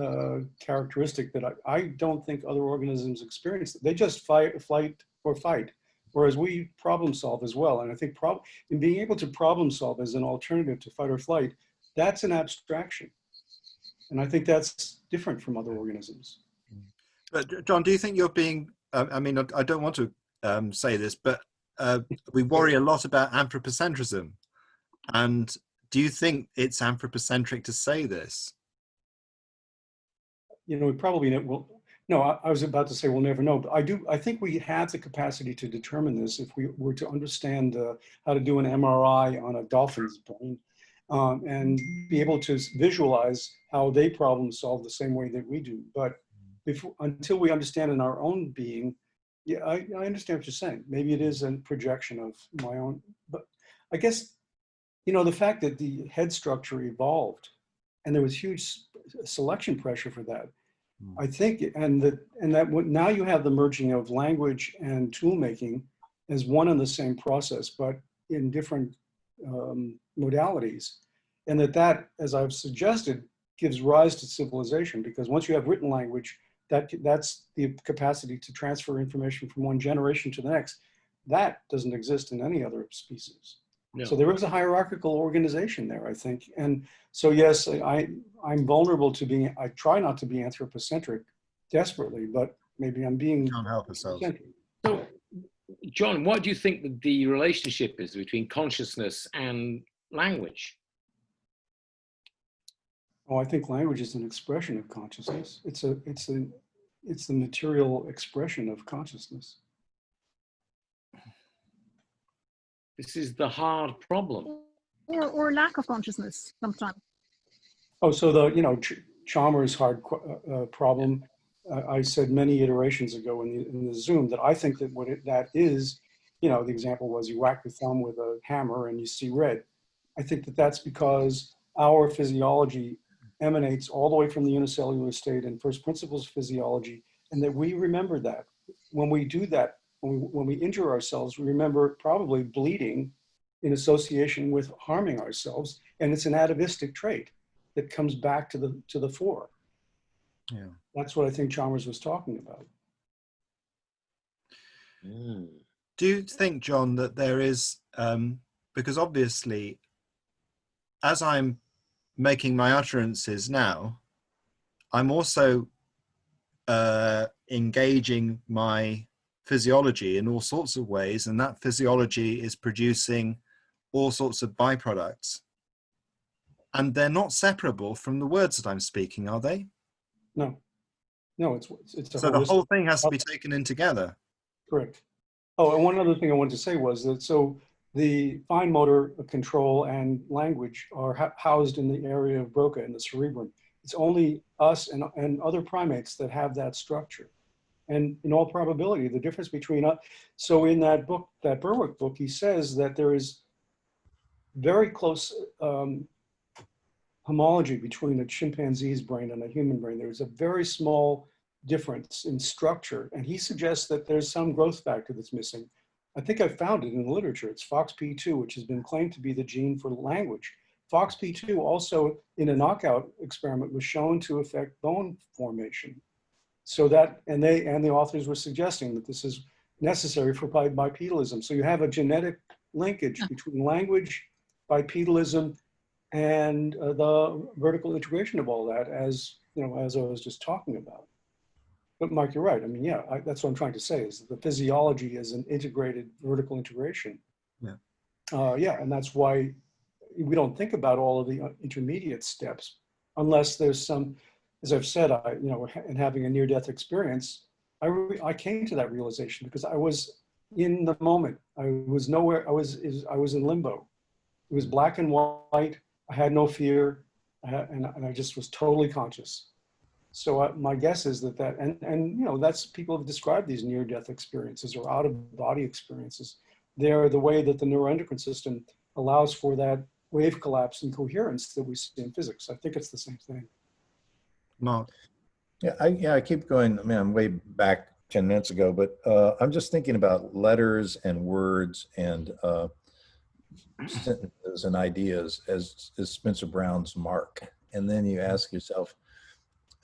B: uh, characteristic that I, I don't think other organisms experience. They just fight, flight or fight, whereas we problem solve as well. And I think prob in being able to problem solve as an alternative to fight or flight, that's an abstraction. And I think that's different from other organisms.
A: But John, do you think you're being? Uh, I mean, I, don't want to um, say this, but uh, we worry a lot about anthropocentrism, and do you think it's anthropocentric to say this?
B: You know, we probably will. No, I, I was about to say we'll never know, but I do. I think we have the capacity to determine this if we were to understand uh, how to do an MRI on a dolphin's brain um, and be able to visualize how they problem solve the same way that we do. But before, until we understand in our own being, yeah, I, I understand what you're saying. Maybe it is a projection of my own, but I guess, you know, the fact that the head structure evolved and there was huge selection pressure for that.
A: Hmm.
B: I think, and that, and that what- now you have the merging of language and tool making as one and the same process, but in different um, modalities. And that that, as I've suggested, gives rise to civilization because once you have written language, that that's the capacity to transfer information from one generation to the next. That doesn't exist in any other species.
D: No.
B: So there is a hierarchical organization there, I think. And so yes, I I'm vulnerable to being. I try not to be anthropocentric desperately, but maybe I'm being.
A: Can't help ourselves.
B: centric.
D: So, John, what do you think that the relationship is between consciousness and language?
B: Oh, I think language is an expression of consciousness. It's a it's a it's the material expression of consciousness.
D: This is the hard problem.
F: Or, or lack of consciousness sometimes.
B: Oh, so the, you know, Ch- Chalmers' hard qu- uh, uh, problem, uh, I said many iterations ago in the, in the Zoom that I think that what it, that is, you know, the example was you whack your thumb with a hammer and you see red. I think that that's because our physiology emanates all the way from the unicellular state and first principles physiology, and that we remember that. When we do that, when we, when we injure ourselves, we remember probably bleeding in association with harming ourselves, and it's an atavistic trait that comes back to the to the fore.
A: Yeah.
B: That's what I think Chalmers was talking about.
D: Mm.
A: Do you think, John, that there is, um, because obviously, as I'm making my utterances now, I'm also uh, engaging my physiology in all sorts of ways, and that physiology is producing all sorts of byproducts. And they're not separable from the words that I'm speaking, are they?
B: No, no, it's it's a
A: So the whole thing has to be taken in together.
B: Correct. Oh, and one other thing I wanted to say was that so the fine motor control and language are housed in the area of Broca in the cerebrum. It's only us and, and other primates that have that structure. And in all probability, the difference between us, so in that book, that Berwick book, he says that there is very close um, homology between a chimpanzee's brain and a human brain. There's a very small difference in structure. And he suggests that there's some growth factor that's missing. I think I found it in the literature. It's FOXP2, which has been claimed to be the gene for language. FOXP2 also in a knockout experiment was shown to affect bone formation. So that, and they, and the authors were suggesting that this is necessary for bipedalism. So you have a genetic linkage between language, bipedalism, and uh, the vertical integration of all that as, you know, as I was just talking about. But Mike, you're right. I mean, yeah, I, that's what I'm trying to say is that the physiology is an integrated vertical integration.
A: Yeah.
B: Uh, yeah, and that's why we don't think about all of the uh, intermediate steps unless there's some, as I've said, I, you know, in having a near-death experience, I, I came to that realization because I was in the moment. I was nowhere, I was, I was in limbo. It was black and white. I had no fear and, and I just was totally conscious. So my guess is that that, and, and, you know, that's, people have described these near-death experiences or out-of-body experiences. They're the way that the neuroendocrine system allows for that wave collapse and coherence that we see in physics. I think it's the same thing.
A: Mark.
H: Yeah, I, yeah, I keep going. I mean, I'm way back 10 minutes ago, but uh, I'm just thinking about letters and words and uh, sentences and ideas as, as Spencer Brown's mark. and then you ask yourself,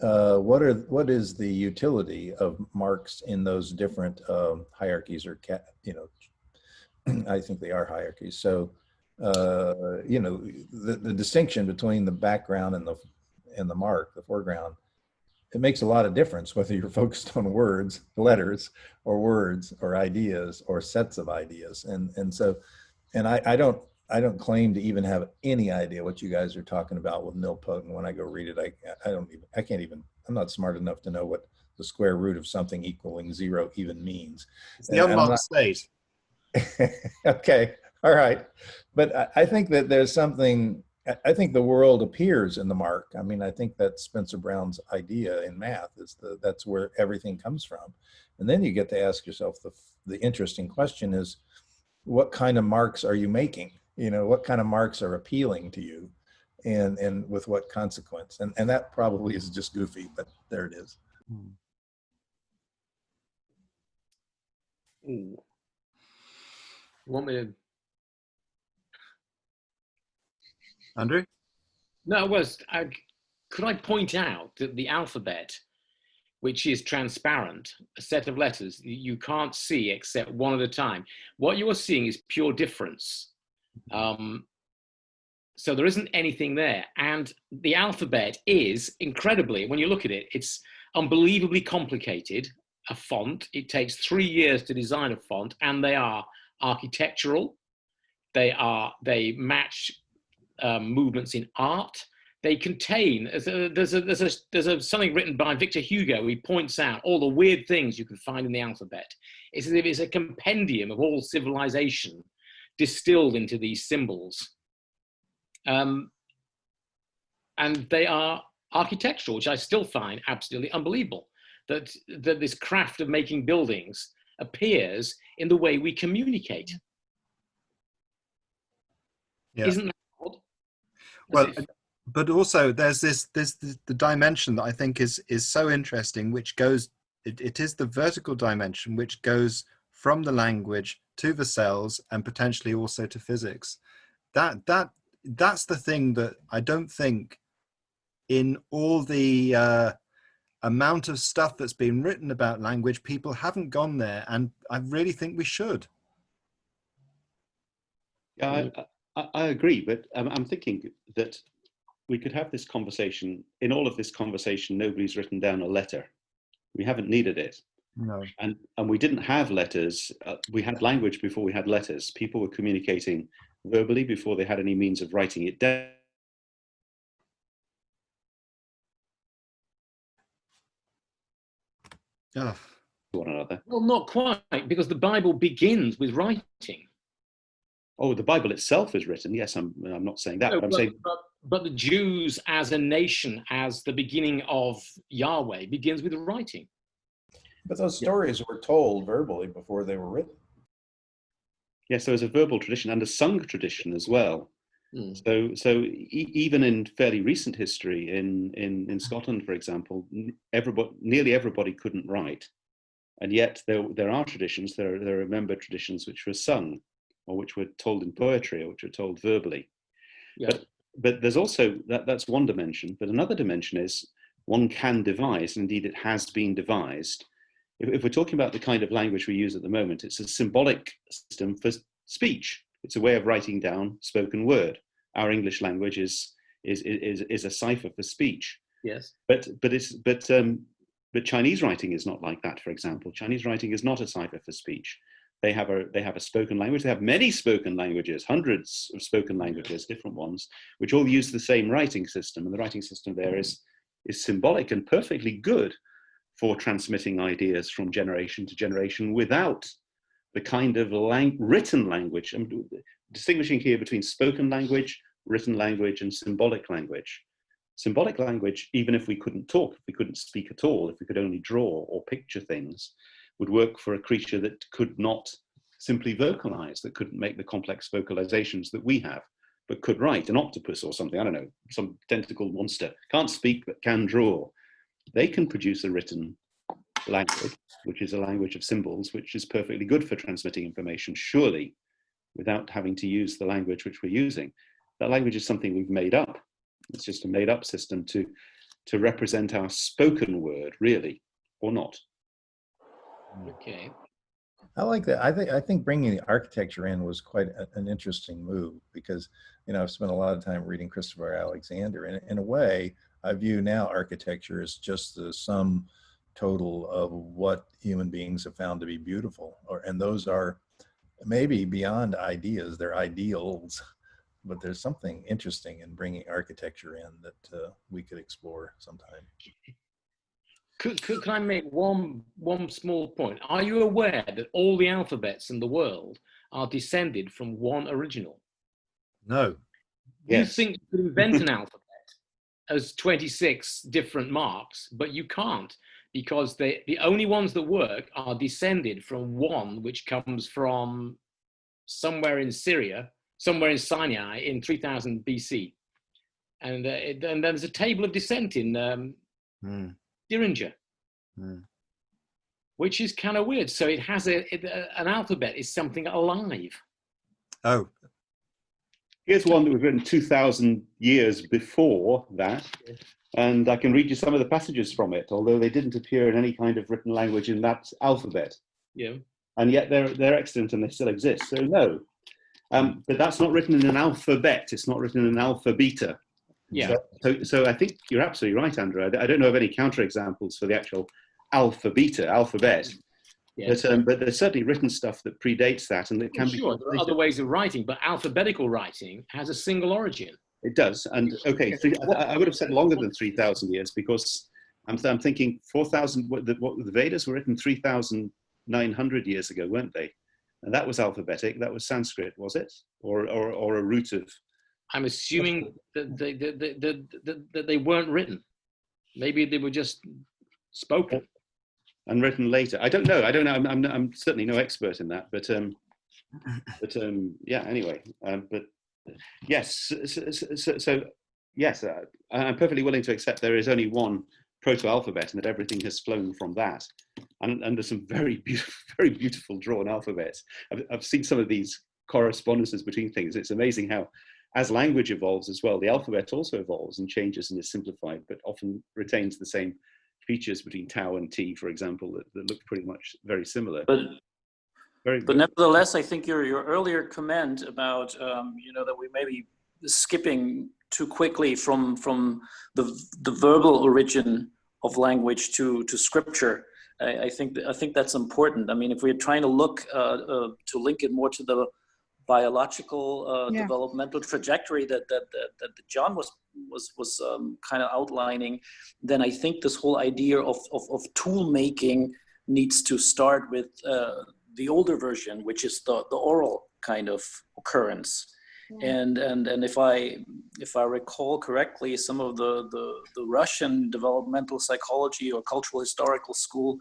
H: uh, what are what is the utility of marks in those different um, hierarchies or ca- you know I think they are hierarchies. So uh, you know the, the distinction between the background and the and the mark, the foreground, it makes a lot of difference whether you're focused on words, letters, or words, or ideas, or sets of ideas. And and so, and I, I don't I don't claim to even have any idea what you guys are talking about with nilpotent. When I go read it, I I don't even I can't even I'm not smart enough to know what the square root of something equaling zero even means.
A: It's the
H: And- and I'm
A: unlocked state.
H: okay, all right. But I, I think that there's something, I- think the world appears in the mark. I mean, I think that's Spencer Brown's idea in math is the, that's where everything comes from. And then you get to ask yourself the, the interesting question is, what kind of marks are you making? You know, what kind of marks are appealing to you? And, and with what consequence? And, and that probably is just goofy, but there it is. Hmm.
D: Ooh. You want me to?
A: Andrew?
D: No, it was. I, could I point out that the alphabet, which is transparent, a set of letters you can't see except one at a time, what you are seeing is pure difference. Um, so there isn't anything there. And the alphabet is incredibly, when you look at it, it's unbelievably complicated. A font, it takes three years to design a font, and they are architectural. They are, they match um, movements in art. They contain, there's, a, there's, a, there's, a, there's a, something written by Victor Hugo. He points out all the weird things you can find in the alphabet. It's as if it's a compendium of all civilization distilled into these symbols. Um, and they are architectural, which I still find absolutely unbelievable. That, that this craft of making buildings appears in the way we communicate.
A: Yeah.
D: Isn't that
A: Well, but also there's this this the, the dimension that I think is is so interesting, which goes it, it is the vertical dimension which goes from the language to the cells and potentially also to physics. That that that's the thing that I don't think in all the uh, amount of stuff that's been written about language, people haven't gone there, and I really think we should.
G: Yeah, I, I, I agree, but um, I'm thinking that we could have this conversation. In all of this conversation, nobody's written down a letter. We haven't needed it.
A: No.
G: And, and we didn't have letters. Uh, we had language before we had letters. People were communicating verbally before they had any means of writing it down.
A: Oh,
G: One another.
D: Well, not quite, because the Bible begins with writing.
G: Oh, the Bible itself is written. Yes, I'm. I'm not saying that.
D: No,
G: but I'm
D: but,
G: saying
D: but, but the Jews as a nation, as the beginning of Yahweh, begins with writing.
H: But those stories were told verbally before they were written.
G: yes, there was a verbal tradition and a sung tradition as well.
D: Hmm.
G: So, so e- even in fairly recent history, in in in Scotland, for example, everybody, nearly everybody couldn't write, and yet there there are traditions. There are, there are member traditions which were sung, or which were told in poetry, or which were told verbally.
D: Yeah.
G: But but there's also that that's one dimension. But another dimension is one can devise, and indeed it has been devised. If, if we're talking about the kind of language we use at the moment, it's a symbolic system for speech. It's a way of writing down spoken word. Our English language is is is, is a cipher for speech.
D: Yes.
G: But but it's but um, but Chinese writing is not like that. For example, Chinese writing is not a cipher for speech. They have a they have a spoken language. They have many spoken languages, hundreds of spoken languages, different ones, which all use the same writing system. And the writing system there is is symbolic and perfectly good for transmitting ideas from generation to generation without the kind of lang- written language. I'm distinguishing here between spoken language, written language, and symbolic language. Symbolic language, even if we couldn't talk, if we couldn't speak at all, if we could only draw or picture things, would work for a creature that could not simply vocalize, that couldn't make the complex vocalizations that we have, but could write, an octopus or something, I don't know, some tentacled monster, can't speak but can draw. They can produce a written language, which is a language of symbols, which is perfectly good for transmitting information, surely, without having to use the language which we're using. That language is something we've made up. It's just a made up system to, to represent our spoken word, really, or not.
D: Okay.
H: I like that. I think I think bringing the architecture in was quite a, an interesting move because you know I've spent a lot of time reading Christopher Alexander, and in a way, I view now architecture as just the sum total of what human beings have found to be beautiful, or and those are maybe beyond ideas; they're ideals. But there's something interesting in bringing architecture in that uh, we could explore sometime.
D: Could, could, can I make one, one small point? Are you aware that all the alphabets in the world are descended from one original?
A: No.
G: Yes.
D: You think you could invent an alphabet as 26 different marks, but you can't because they, the only ones that work are descended from one which comes from somewhere in Syria, somewhere in Sinai in 3000 BC. And, uh, it, and there's a table of descent in um,
A: Hmm.
D: Diringer,
A: Hmm.
D: which is kind of weird. So it has a, it, a- an alphabet is something alive.
A: Oh,
G: Here's one that was written 2,000 years before that, and I can read you some of the passages from it, although they didn't appear in any kind of written language in that alphabet.
D: Yeah.
G: And yet they're, they're extant and they still exist, so no. Um, but that's not written in an alphabet, it's not written in an alpha beta.
D: Yeah.
G: So, so I think you're absolutely right, Andrew. I, I don't know of any counterexamples for the actual alpha beta, alphabet.
D: Yes.
G: But, um, but there's certainly written stuff that predates that and it can
D: Well,
G: be
D: sure, there are other ways of writing, but alphabetical writing has a single origin.
G: It does, and okay, three, I, I would have said longer than three thousand years because I'm, I'm thinking four thousand. What the, what the Vedas were written three thousand nine hundred years ago, weren't they? And that was alphabetic. That was Sanskrit, was it, or or, or a root of?
D: I'm assuming that they, they weren't written. Maybe they were just spoken.
G: and written later. I don't know. I don't know. I'm, I'm, I'm certainly no expert in that, but um, but um, yeah. Anyway, um, but yes. So, so, so, so yes, uh, I'm perfectly willing to accept there is only one proto-alphabet, and that everything has flown from that. And, and there's some very beautiful, very beautiful drawn alphabets. I've, I've seen some of these correspondences between things. It's amazing how, as language evolves as well, the alphabet also evolves and changes and is simplified, but often retains the same features between tau and t, for example, that, that look pretty much very similar.
I: But
G: Very
I: but nevertheless, I think your your earlier comment about um, you know that we may be skipping too quickly from from the the verbal origin of language to to scripture. I, I think I think that's important. I mean, if we're trying to look uh, uh, to link it more to the biological uh,
F: Yeah.
I: developmental trajectory that that that, that John was was was um, kind of outlining, then I think this whole idea of of, of tool making needs to start with uh, the older version, which is the the oral kind of occurrence. And and and if I if I recall correctly, some of the the, the Russian developmental psychology or cultural historical school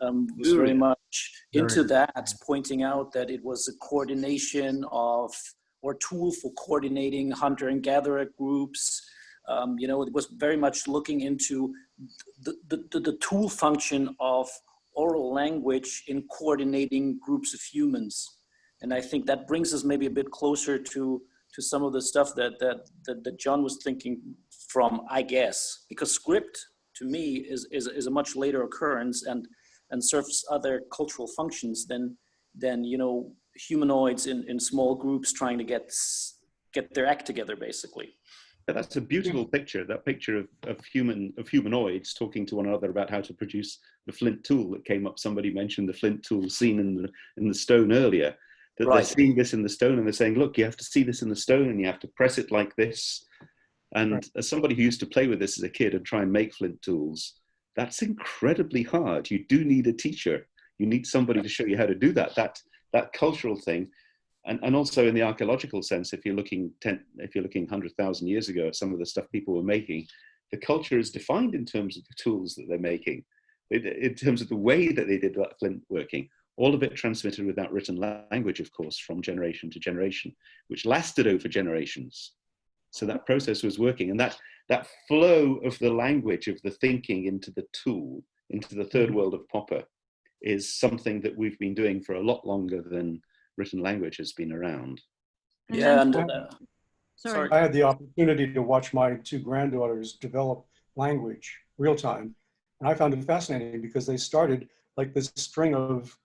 I: um, was very much into
A: Very-
I: that, pointing out that it was a coordination of or tool for coordinating hunter and gatherer groups. Um, you know, it was very much looking into the, the, the, the tool function of oral language in coordinating groups of humans. And I think that brings us maybe a bit closer to, to some of the stuff that, that, that, that John was thinking from, I guess, because script to me is, is, is a much later occurrence and, and serves other cultural functions than, than you know, humanoids in, in small groups trying to get, get their act together, basically.
G: Yeah, that's a beautiful picture. That picture of, of human of humanoids talking to one another about how to produce the flint tool that came up. Somebody mentioned the flint tool seen in the in the stone earlier. That
I: Right.
G: they're seeing this in the stone and they're saying, "Look, you have to see this in the stone and you have to press it like this." And
B: Right.
G: as somebody who used to play with this as a kid and try and make flint tools, that's incredibly hard. You do need a teacher. You need somebody to show you how to do that. That that cultural thing and, and also in the archaeological sense, if you're looking 10, if you're looking 100,000 years ago at some of the stuff people were making, the culture is defined in terms of the tools that they're making, in, in terms of the way that they did that flint working. All of it transmitted without written language, of course, from generation to generation, which lasted over generations. So that process was working, and that that flow of the language of the thinking into the tool, into the third world of Popper, is something that we've been doing for a lot longer than written language has been around.
F: And
I: Yeah, and uh,
F: Sorry.
B: I had the opportunity to watch my two granddaughters develop language real time. And I found it fascinating because they started like this string of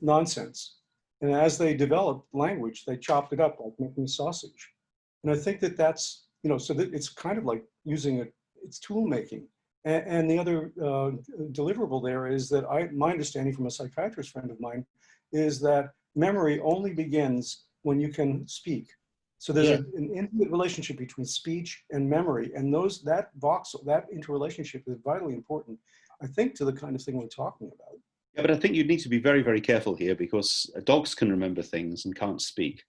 B: nonsense. And as they developed language, they chopped it up like making a sausage. And I think that that's, you know, so that it's kind of like using it, it's tool making. And, and the other uh, deliverable there is that I, my understanding from a psychiatrist friend of mine is that memory only begins when you can speak. So there's
D: Yeah.
B: a- an intimate relationship between speech and memory, and those that voxel that interrelationship is vitally important, I think, to the kind of thing we're talking about.
G: Yeah, but I think you need to be very, very careful here because dogs can remember things and can't speak.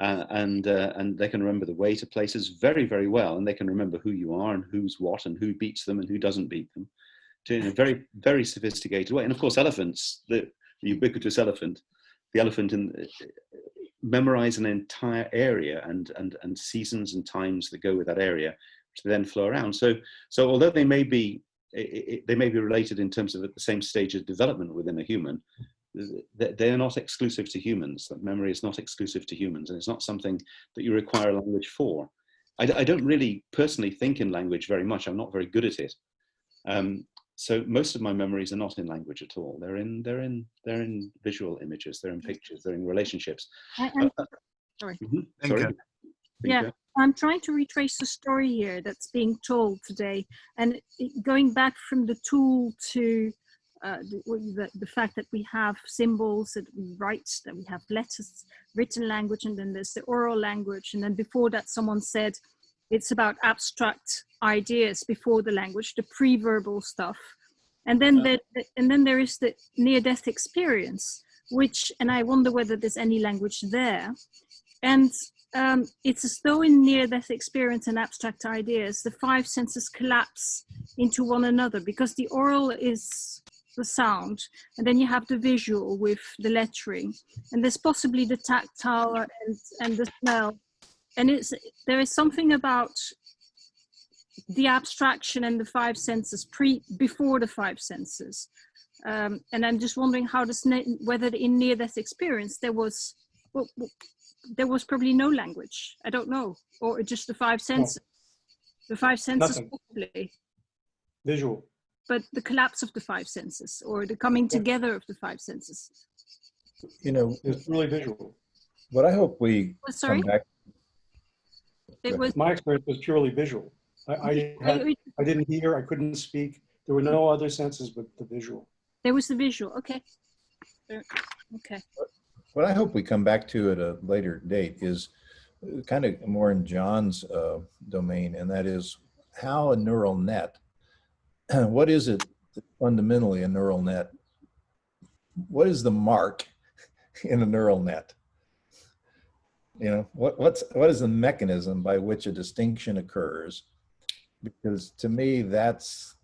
G: Uh, and, uh, and they can remember the way to places very, very well. And they can remember who you are and who's what and who beats them and who doesn't beat them to, in a very, very sophisticated way. And of course, elephants, the, ubiquitous elephant, the elephant in, memorize an entire area and, and, and seasons and times that go with that area, they then flow around. So, so although they may be it, it, they may be related in terms of at the same stage of development within a human. They, they are not exclusive to humans. That memory is not exclusive to humans, and it's not something that you require language for. I, I don't really personally think in language very much. I'm not very good at it. Um, so most of my memories are not in language at all. They're in they're in they're in visual images. They're in pictures. They're in relationships.
F: I- I'm-
G: Uh,
F: sorry.
G: mhm, sorry.
F: Yeah.
G: Bingo.
F: I'm trying to retrace the story here that's being told today, and going back from the tool to uh, the, the, the fact that we have symbols, that we write, that we have letters, written language, and then there's the oral language, and then before that, someone said it's about abstract ideas before the language, the pre-verbal stuff, and then
G: Yeah.
F: the, and then there is the near-death experience, which, and I wonder whether there's any language there, and um, it's as though in near-death experience and abstract ideas, the five senses collapse into one another because the oral is the sound, and then you have the visual with the lettering, and there's possibly the tactile and, and the smell. And it's there is something about the abstraction and the five senses pre before the five senses. Um, and I'm just wondering how this whether in near-death experience there was well, there was probably no language. I don't know, or just the five senses. The five senses
B: Nothing.
F: possibly,
B: Visual.
F: But the collapse of the five senses or the coming together of the five senses.
H: You know,
B: It's really visual.
H: what I hope we
F: Oh, sorry,
H: come back,
F: it was.
B: My experience was purely visual. I, I, had, I didn't hear, I couldn't speak. There were no other senses but the visual.
F: There was the visual. Okay. Okay.
H: what I hope we come back to at a later date is kind of more in John's uh, domain, and that is how a neural net, what is it fundamentally a neural net? What is the mark in a neural net? You know, what, what's, what is the mechanism by which a distinction occurs? Because to me, that's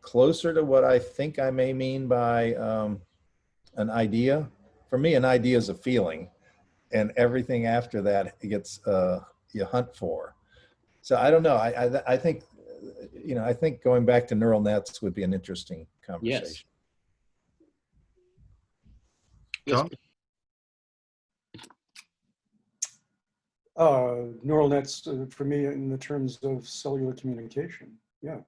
H: closer to what I think I may mean by um, an idea. For me, an idea is a feeling, and everything after that gets uh, you hunt for. So I don't know. I, I I think you know I think going back to neural nets would be an interesting conversation. Yes.
A: John?
B: Uh, neural nets uh, for me in the terms of cellular communication. Yeah,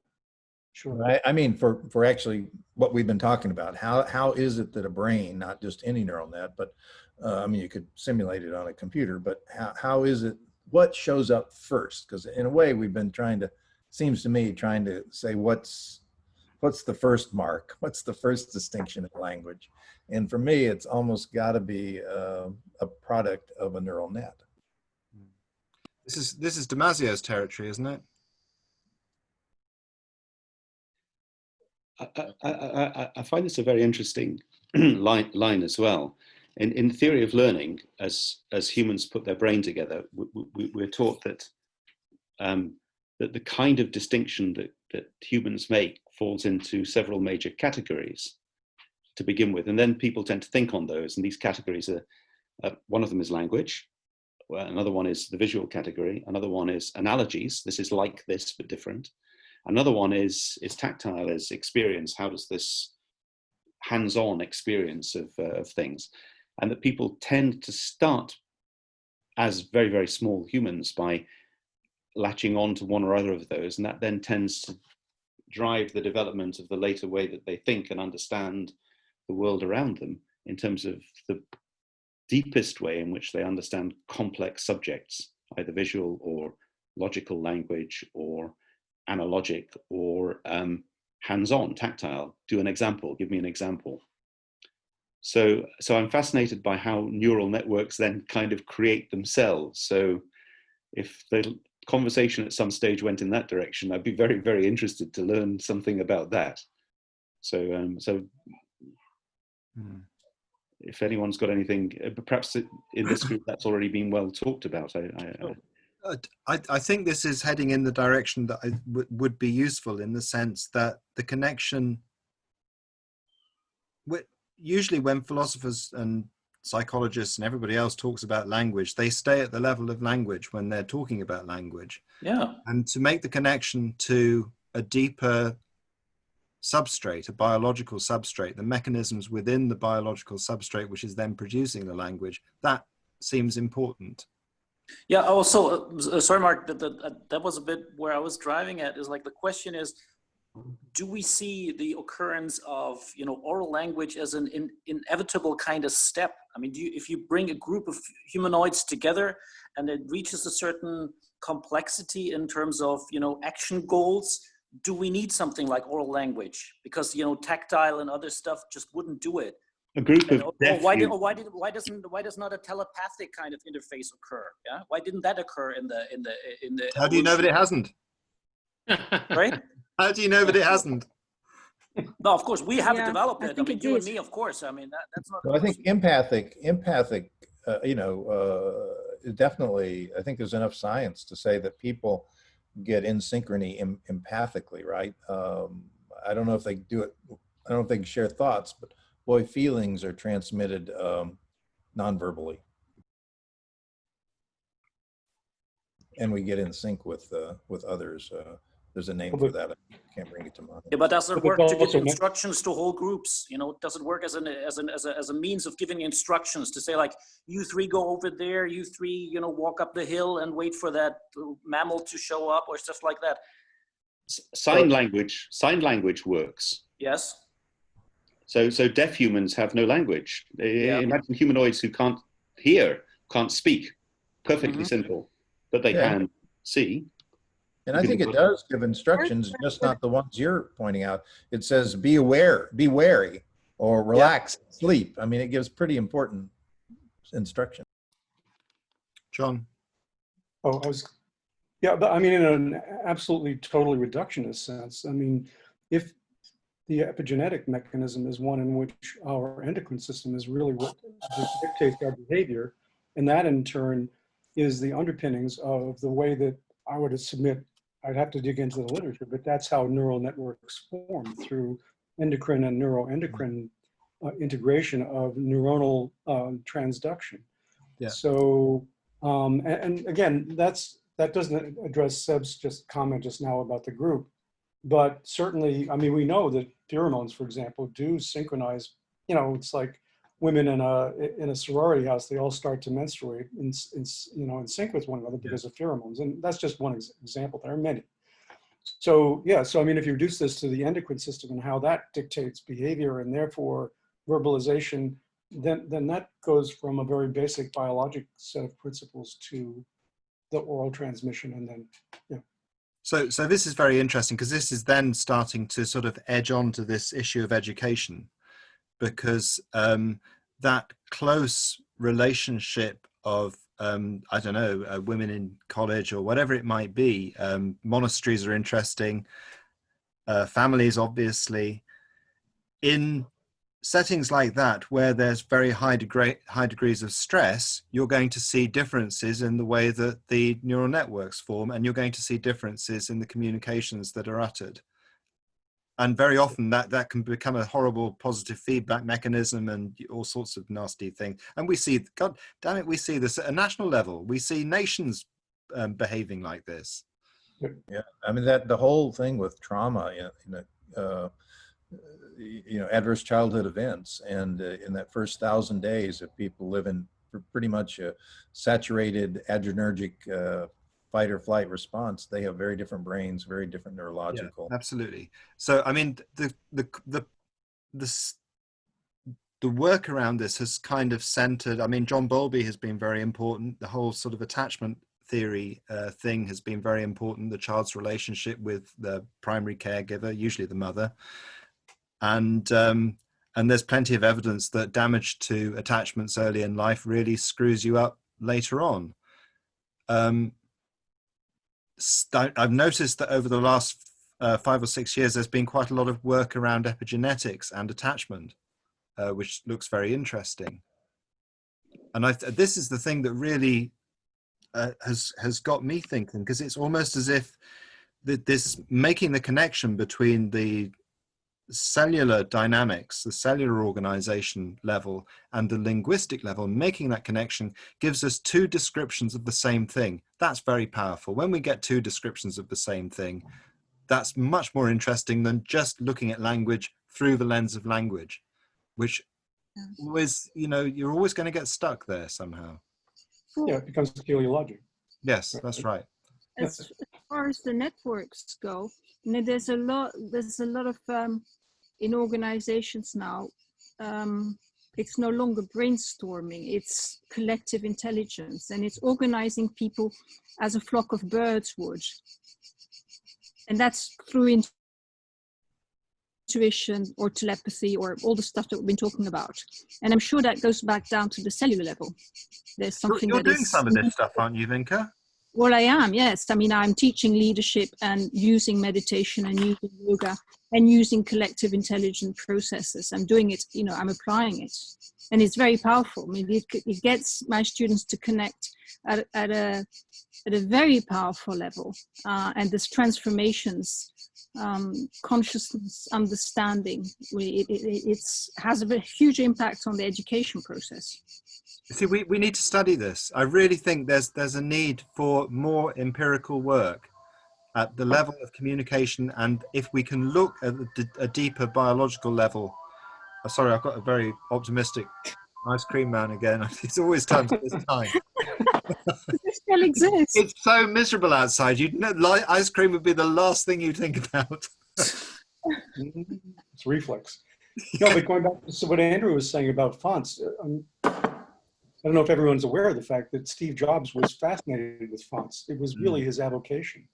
B: sure.
H: I, I mean, for for actually what we've been talking about, how how is it that a brain, not just any neural net, but uh, I mean, you could simulate it on a computer, but how how is it? What shows up first? Because in a way, we've been trying to, seems to me, trying to say what's what's the first mark? What's the first distinction in language? And for me, it's almost got to be uh, a product of a neural net.
A: This is this is Damasio's territory, isn't it?
G: I, I, I, I- I find this a very interesting line, line as well. In, in theory of learning, as, as humans put their brain together, we, we, we're taught that, um, that the kind of distinction that, that humans make falls into several major categories to begin with. And then people tend to think on those. And these categories are, uh, one of them is language. Well, another one is the visual category. Another one is analogies. This is like this, but different. Another one is is tactile, is experience. How does this hands-on experience of, uh, of things? And that people tend to start as very, very small humans by latching on to one or other of those. And that then tends to drive the development of the later way that they think and understand the world around them in terms of the deepest way in which they understand complex subjects, either visual or logical language or analogic or um, hands-on, tactile. Do an example, give me an example. So, so I'm fascinated by how neural networks then kind of create themselves. So if the conversation at some stage went in that direction, I'd be very, very interested to learn something about that. So, um, so hmm. if anyone's got anything, uh, perhaps in this group that's already been well talked about. I, I,
A: uh, I, I think this is heading in the direction that I would be useful in the sense that the connection, usually when philosophers and psychologists and everybody else talks about language, they stay at the level of language when they're talking about language.
I: Yeah.
A: And to make the connection to a deeper substrate, a biological substrate, the mechanisms within the biological substrate, which is then producing the language, that seems important.
I: Yeah, also, uh, sorry, Mark, that, that, that was a bit where I was driving at is like the question is, do we see the occurrence of you know oral language as an in, inevitable kind of step? I mean you, if you bring a group of humanoids together and it reaches a certain complexity in terms of you know action goals do we need something like oral language? Because you know tactile and other stuff just wouldn't do it.
G: A group of
I: and, why did why did why doesn't why does not a telepathic kind of interface occur? Yeah? Why didn't that occur in the in the in the
A: how do you know that it hasn't?
I: Right
A: How do you know that it hasn't?
I: No, of course we haven't
F: Yeah,
I: developed it. I
F: think
I: mean,
F: it
I: you and me, of course. I mean, that, that's not.
H: Well, I think empathic, empathic, uh, you know, uh, definitely, I think there's enough science to say that people get in synchrony em- empathically, right? Um, I don't know if they do it, I don't know if they can share thoughts, but boy, feelings are transmitted um, non-verbally. And we get in sync with, uh, with others. Uh, there's a name for
B: but-
H: that. I can't bring it to mind.
I: Yeah, but does it work to give instructions to whole groups? You know, does it work as an as an as a as a means of giving instructions to say like, you three go over there, you three, you know, walk up the hill and wait for that mammal to show up or stuff like that?
G: S- sign language sign language works
I: Yes.
G: so so deaf humans have no language
I: Yeah.
G: imagine humanoids who can't hear can't speak perfectly
I: Mhm.
G: simple but they
H: Yeah.
G: can see
H: And I think it does give instructions, just not the ones you're pointing out. It says, be aware, be wary, or relax, sleep. I mean, it gives pretty important instruction.
A: John.
B: Oh, I was, yeah, but I mean, in an absolutely totally reductionist sense, I mean, if the epigenetic mechanism is one in which our endocrine system is really what dictates our behavior, and that in turn is the underpinnings of the way that I would submit, I'd have to dig into the literature, but that's how neural networks form through endocrine and neuroendocrine uh, integration of neuronal um, transduction.
A: Yeah.
B: So, um, and, and again, that's that doesn't address Seb's just comment just now about the group, but certainly, I mean, we know that pheromones, for example, do synchronize. You know, it's like women in a in a sorority house; they all start to menstruate in, in you know in sync with one another because of pheromones, and that's just one ex- example. There are many. So yeah, so I mean, if you reduce this to the endocrine system and how that dictates behavior and therefore verbalization, then then that goes from a very basic biologic set of principles to the oral transmission, and then yeah.
A: So, so this is very interesting because this is then starting to sort of edge on to this issue of education, because um, that close relationship of um, I don't know uh, women in college or whatever it might be. Um, monasteries are interesting. Uh, families, obviously, in settings like that where there's very high degree high degrees of stress you're going to see differences in the way that the neural networks form and you're going to see differences in the communications that are uttered and very often that that can become a horrible positive feedback mechanism and all sorts of nasty things. And we see god damn it we see this at a national level. We see nations um, behaving like this.
H: Yeah, I mean, that, the whole thing with trauma, you know, you know, uh, you know, adverse childhood events. And uh, in that first thousand days, if people live in pretty much a saturated adrenergic uh, fight or flight response, they have very different brains, very different neurological.
A: Absolutely. So, I mean, the the the the the work around this has kind of centered. I mean, John Bowlby has been very important. The whole sort of attachment theory uh, thing has been very important. The child's relationship with the primary caregiver, usually the mother, and um, and there's plenty of evidence that damage to attachments early in life really screws you up later on. Um, I've noticed that over the last uh, five or six years, there's been quite a lot of work around epigenetics and attachment, uh, which looks very interesting. And I th- this is the thing that really uh, has has got me thinking because it's almost as if that this making the connection between the cellular dynamics, the cellular organization level, and the linguistic level, making that connection gives us two descriptions of the same thing. That's very powerful. When we get two descriptions of the same thing, that's much more interesting than just looking at language through the lens of language, which always, you know, you're always going to get stuck there somehow.
B: Yeah, it becomes teleologic.
A: Yes, that's right.
F: as, as far as the networks go, you know, there's a lot. There's a lot of um, in organizations now. Um, it's no longer brainstorming; it's collective intelligence, and it's organizing people as a flock of birds would. And that's through intuition or telepathy or all the stuff that we've been talking about. And I'm sure that goes back down to the cellular level. There's
A: You're,
F: something
A: you're
F: that
A: doing some of this stuff, aren't you, Vinka?
F: well, I am, yes. I mean, I'm teaching leadership and using meditation and using yoga and using collective intelligent processes. I'm doing it, you know, I'm applying it. And it's very powerful. I mean, it, it gets my students to connect at, at, a, at a very powerful level. Uh, and this transformations, um, consciousness, understanding, it, it it's, has a huge impact on the education process.
A: See, we, we need to study this. I really think there's there's a need for more empirical work at the level of communication, and if we can look at a deeper biological level. Oh, sorry, I've got a very optimistic ice cream man again. It's always time for this time.
F: It still exists.
A: It's so miserable outside. You'd know, li- ice cream would be the last thing you'd think about.
B: It's reflex. No, but going back to what Andrew was saying about fonts, uh, um, I don't know if everyone's aware of the fact that Steve Jobs was fascinated with fonts. It was really his avocation.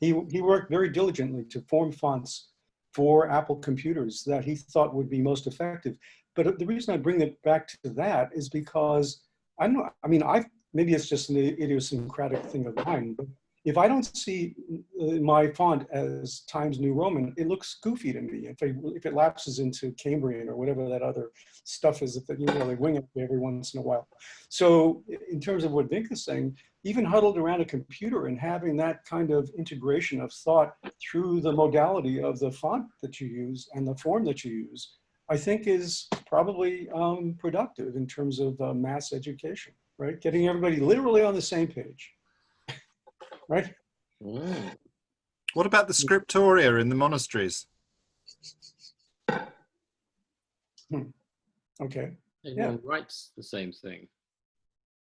B: He, he worked very diligently to form fonts for Apple computers that he thought would be most effective. But the reason I bring it back to that is because I know, I mean, I maybe it's just an idiosyncratic thing of mine, but if I don't see uh, my font as Times New Roman, it looks goofy to me. If, I, if it lapses into Cambria or whatever that other stuff is that you know they wing it every once in a while. So in terms of what Vink is saying, even huddled around a computer and having that kind of integration of thought through the modality of the font that you use and the form that you use, I think is probably um, productive in terms of uh, mass education, right? Getting everybody literally on the same page right?
D: Mm.
A: What about the scriptoria in the monasteries?
B: Okay.
D: Everyone writes the same thing.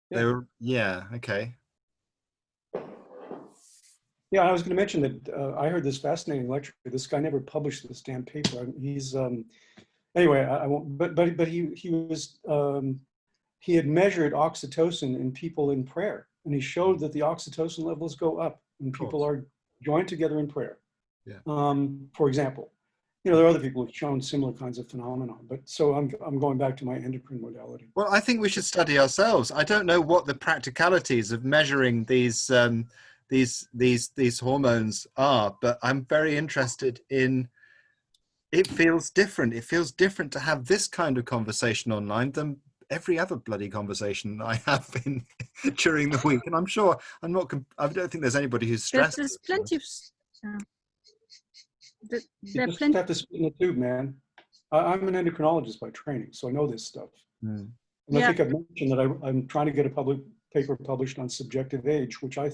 A: They were, yeah, okay.
B: Yeah, I was going to mention that uh, I heard this fascinating lecture. This guy never published this damn paper. He's um, anyway. I, I won't. But but but he he was um, he had measured oxytocin in people in prayer, and he showed that the oxytocin levels go up when people are joined together in prayer.
A: Yeah.
B: Um, for example, you know there are other people who've shown similar kinds of phenomena. But so I'm I'm going back to my endocrine modality.
A: Well, I think we should study ourselves. I don't know what the practicalities of measuring these um, these these these hormones are, but I'm very interested in. It feels different. It feels different to have this kind of conversation online than every other bloody conversation I have in during the week. And I'm sure I'm not. I don't think there's anybody who's stressed.
F: there's plenty of. s- uh, there,
B: You
F: there are
B: just
F: plenty.
B: have to spit in the tube, man. I, I'm an endocrinologist by training, so I know this stuff.
A: Mm.
B: And I think I've mentioned that I, I'm trying to get a public paper published on subjective age, which I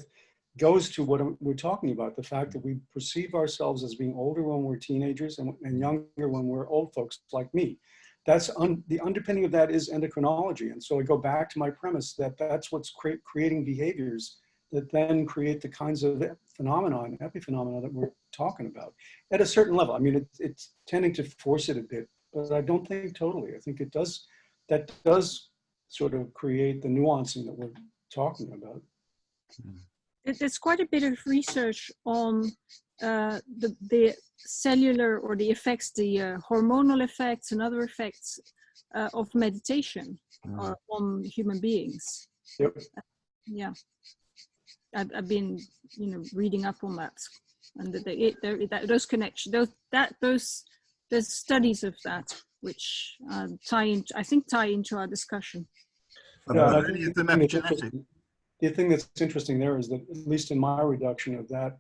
B: goes to what we're talking about, the fact that we perceive ourselves as being older when we're teenagers and, and younger when we're old folks like me. That's un, the underpinning of that is endocrinology. And so I go back to my premise that that's what's cre creating behaviors that then create the kinds of phenomenon, epiphenomena that we're talking about at a certain level. I mean, it, it's tending to force it a bit, but I don't think totally. I think it does, that does sort of create the nuancing that we're talking about.
F: There- There's quite a bit of research on uh, the, the cellular or the effects, the uh, hormonal effects and other effects uh, of meditation uh, on human beings.
B: Yep.
F: Yeah. I've, I've been, you know, reading up on that and that they, it, there, that, those connections, those, that, those, there's studies of that which uh, tie in, I think tie into our discussion.
B: Yeah, I think the thing that's
A: epigenetic?
B: interesting- The thing that's interesting there is that, at least in my reduction of that,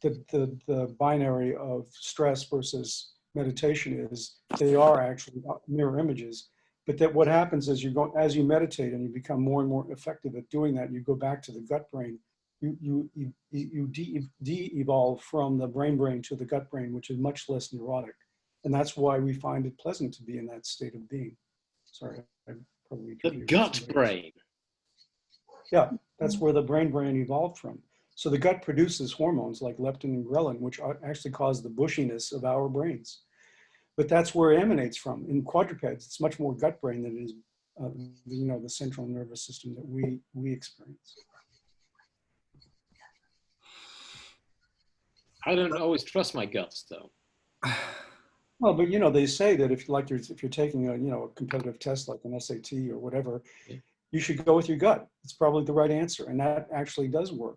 B: the, the, the binary of stress versus meditation is they are actually mirror images. But that what happens is you go, as you meditate and you become more and more effective at doing that, you go back to the gut brain. You, you, you, you de- de-evolve from the brain brain to the gut brain, which is much less neurotic. And that's why we find it pleasant to be in that state of being. Sorry, I probably.
D: The gut brain.
B: Yeah, that's where the brain brain evolved from. So the gut produces hormones like leptin and ghrelin, which are- actually cause the bushiness of our brains. But that's where it emanates from. In quadrupeds, it's much more gut brain than it is, uh, you know, the central nervous system that we we experience.
D: I don't always trust my guts though.
B: Well, but you know, they say that if you like, you're, if you're taking a you know a competitive test like an SAT or whatever,
D: Yeah.
B: you should go with your gut. It's probably the right answer, and that actually does work.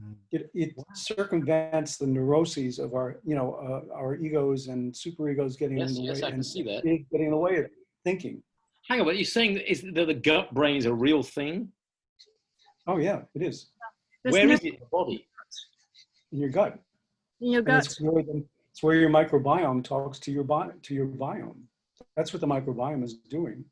A: Mm.
B: It, it circumvents the neuroses of our you know uh, our egos and superegos getting
D: Yes,
B: in the
D: yes,
B: way
D: I can
B: and
D: see that.
B: getting in the way of thinking.
D: Hang on, but you're saying is that the gut brain is a real thing?
B: Oh yeah, it is
F: There's
D: Where
F: no-
D: is it in the body?
B: in your gut.
F: in your gut?
B: it's where, the, it's where your microbiome talks to your bi- to your biome. That's what the microbiome is doing.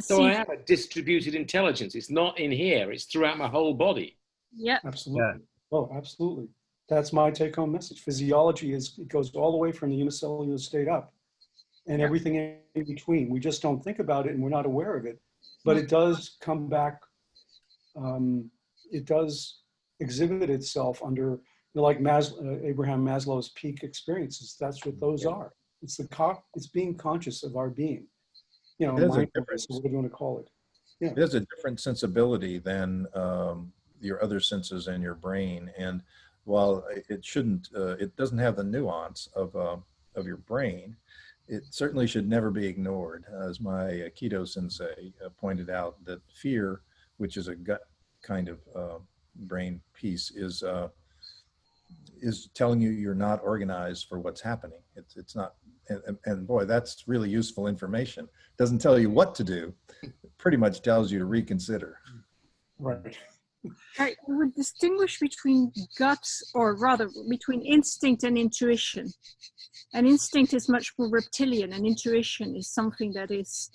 D: So I have a distributed intelligence. It's not in here, it's throughout my whole body.
F: Yeah,
B: Absolutely. Oh, absolutely. That's my take home message. Physiology is, it goes all the way from the unicellular state up and everything in between. We just don't think about it and we're not aware of it, but it does come back. Um, it does exhibit itself under, you know, like Mas- uh, Abraham Maslow's peak experiences. That's what those are. It's the co- it's being conscious of our being, you know,
H: It is a
B: mindfulness,
H: difference.
B: or whatever you want to call it.
H: It has a different sensibility than um, your other senses and your brain. And while it shouldn't, uh, it doesn't have the nuance of, uh, of your brain, it certainly should never be ignored. As my keto sensei uh, pointed out, that fear, which is a gut kind of uh, brain piece, is uh, is telling you you're not organized for what's happening. It's it's not, and, and- boy, that's really useful information. Doesn't tell you what to do, pretty much tells you to reconsider.
B: Right.
F: I would distinguish between gut, or rather between instinct and intuition. And instinct is much more reptilian, and intuition is something that is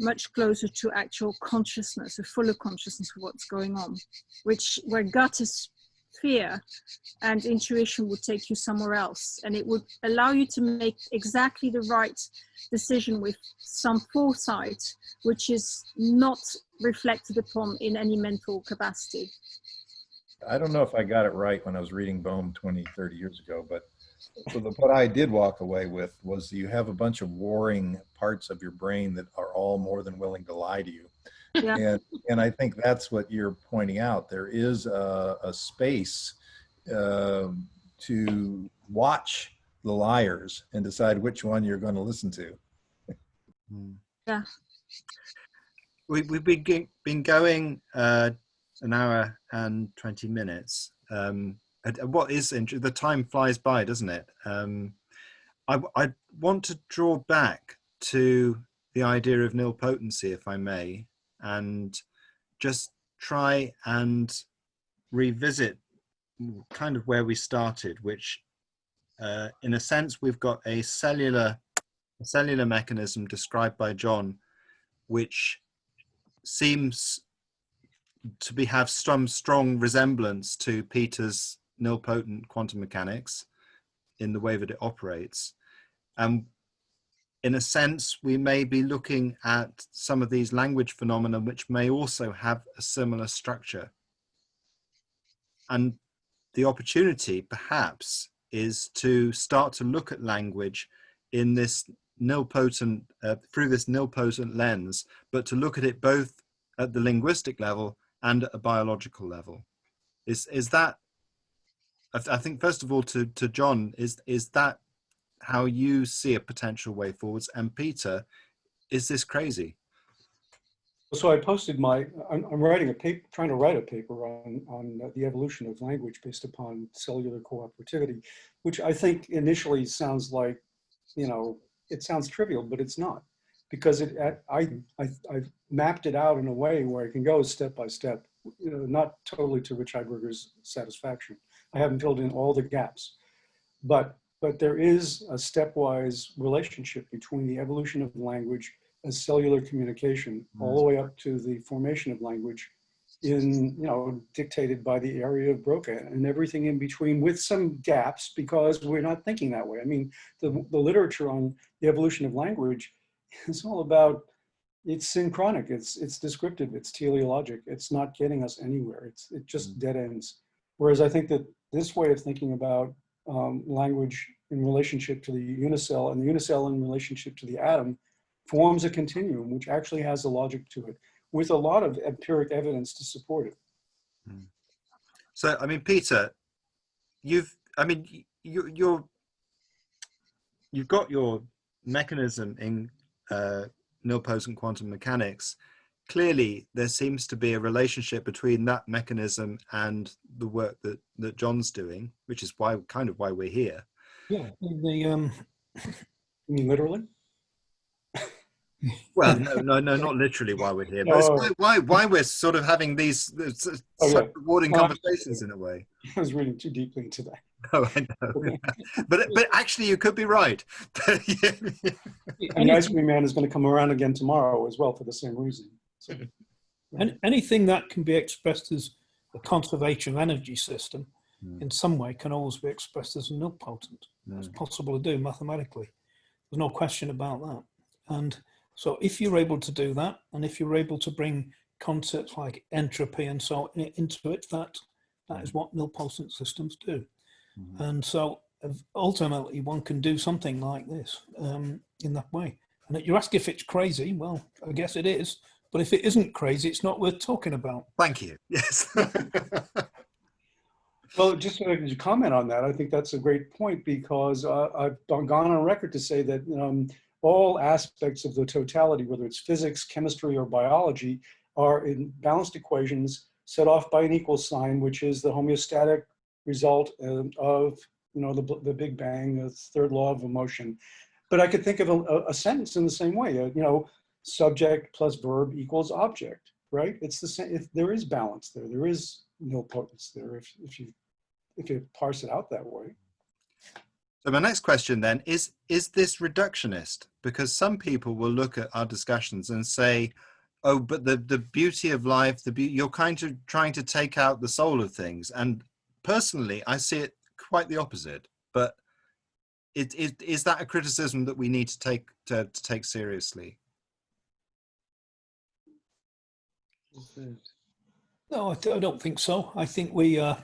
F: much closer to actual consciousness, a fuller consciousness of what's going on, which where gut is fear and intuition would take you somewhere else. And it would allow you to make exactly the right decision with some foresight, which is not reflected upon in any mental capacity.
H: I don't know if I got it right when I was reading Bohm 20, 30 years ago, but what I did walk away with was you have a bunch of warring parts of your brain that are all more than willing to lie to you.
F: Yeah.
H: And, and I think that's what you're pointing out. There is a, a space um, to watch the liars and decide which one you're going to listen to.
A: Mm.
F: Yeah.
A: We, we've been, been going uh, an hour and 20 minutes. Um, and and what is interesting, the time flies by, doesn't it? Um, I, I want to draw back to the idea of nilpotency, if I may, and just try and revisit kind of where we started, which uh, in a sense, we've got a cellular, a cellular mechanism described by John, which seems to be have some strong resemblance to Peter's nilpotent quantum mechanics in the way that it operates. And in a sense, we may be looking at some of these language phenomena which may also have a similar structure. And the opportunity, perhaps, is to start to look at language in this nilpotent, uh, through this nilpotent lens, but to look at it both at the linguistic level and at a biological level. Is, is that, I, th I think first of all to, to John, is, is that how you see a potential way forwards? And Peter, is this crazy?
B: So I posted my, I'm, I'm writing a paper, trying to write a paper on, on the evolution of language based upon cellular cooperativity, which I think initially sounds like, you know, it sounds trivial, but it's not. Because it, I, I, I've mapped it out in a way where I can go step by step, you know, not totally to Rich Heiberger's satisfaction. I haven't filled in all the gaps, but, but there is a stepwise relationship between the evolution of language as cellular communication mm-hmm. all the way up to the formation of language in, you know, dictated by the area of Broca and everything in between with some gaps because we're not thinking that way. I mean, the, the literature on the evolution of language is all about, it's synchronic, it's, it's descriptive, it's teleologic, it's not getting us anywhere, it's, it just mm. dead ends. Whereas I think that this way of thinking about um, language in relationship to the unicell and the unicell in relationship to the atom forms a continuum which actually has a logic to it with a lot of empiric evidence to support it.
A: So, I mean, Peter, you've, I mean, you, you're, you've got your mechanism in uh, nilpotent quantum mechanics. Clearly, there seems to be a relationship between that mechanism and the work that, that John's doing, which is why, kind of why we're here.
E: Yeah, the, um,
B: You mean literally?
A: Well, no, no, no, not literally why we're here, but it's why, why, why we're sort of having these uh, s-
B: Oh,
A: such
B: yeah.
A: rewarding
B: Well,
A: conversations in a way.
B: I was reading too deeply into that.
A: Oh, I know. but but actually, you could be right. Yeah.
B: And Ice Cream Man is going to come around again tomorrow as well for the same reason. So,
E: Any, anything that can be expressed as a conservation energy system
A: Mm.
E: in some way can always be expressed as a nilpotent. It's possible to do mathematically. There's no question about that. And so if you're able to do that, and if you're able to bring concepts like entropy and so on into it, that, that is what nilpotent systems do. And so uh, ultimately one can do something like this um, in that way. And you ask if it's crazy, well, I guess it is. But if it isn't crazy, it's not worth talking about.
A: Thank you. Yes.
B: Well, just to comment on that, I think that's a great point because uh, I've gone on record to say that um, all aspects of the totality, whether it's physics, chemistry, or biology, are in balanced equations set off by an equal sign, which is the homeostatic result um, of you know the, the Big Bang, the third law of motion. But I could think of a, a sentence in the same way. uh, you know, subject plus verb equals object, right? It's the same. If there is balance there, there is no nilpotence there. If if you if you parse it out that way.
A: So my next question then is, is this reductionist? Because some people will look at our discussions and say, oh, but the, the beauty of life, the be you're kind of trying to take out the soul of things. And personally, I see it quite the opposite. But it, it, is that a criticism that we need to take to, to take seriously?
E: No, I, th- I don't think so. I think we, uh,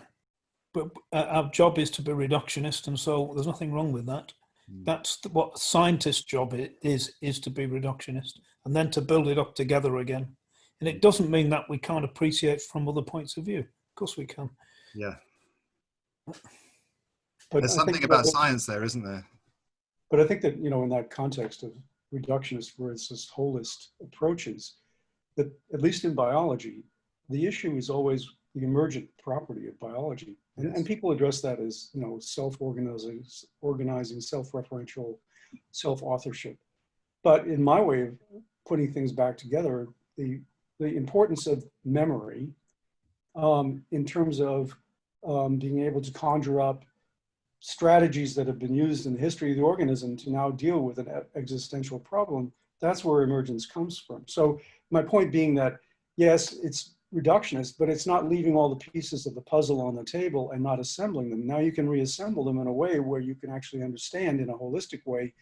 E: but uh, our job is to be reductionist, and so there's nothing wrong with that.
A: Mm.
E: That's th- what a scientist's job is, is to be reductionist, and then to build it up together again. And it doesn't mean that we can't appreciate from other points of view. Of course we can.
A: Yeah.
B: But
A: There's
B: I
A: something about
B: that-
A: science there, isn't there?
B: But I think that, you know, in that context of reductionist versus holist approaches, that at least in biology, the issue is always the emergent property of biology. And, and people address that as, you know, self-organizing, organizing, self-referential, self-authorship. But in my way of putting things back together, the, the importance of memory um, in terms of um, being able to conjure up strategies that have been used in the history of the organism to now deal with an existential problem, that's where emergence comes from. So my point being that, yes, it's reductionist, but it's not leaving all the pieces of the puzzle on the table and not assembling them. Now you can reassemble them in a way where you can actually understand in a holistic way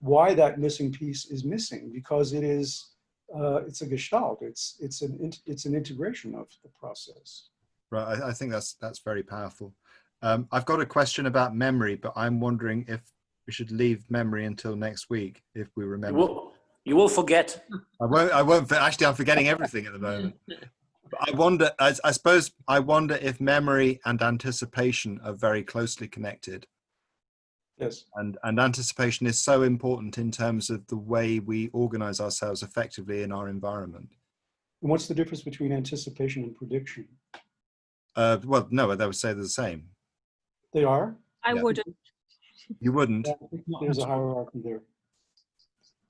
B: why that missing piece is missing because it is uh, it's a gestalt. It's it's an, it's an integration of the process.
A: Right, I, I think that's that's very powerful. Um, I've got a question about memory, but I'm wondering if we should leave memory until next week if we remember.
I: will, you will forget.
A: I won't. I won't. Actually, I'm forgetting everything at the moment. But I wonder. I, I suppose I wonder if memory and anticipation are very closely connected,
B: Yes.
A: and and anticipation is so important in terms of the way we organize ourselves effectively in our environment.
B: And what's the difference between anticipation and prediction?
A: Uh, well, no, they would say they're the same.
B: They are.
F: I
A: Yeah.
F: wouldn't.
A: You wouldn't.
B: There's a hierarchy there.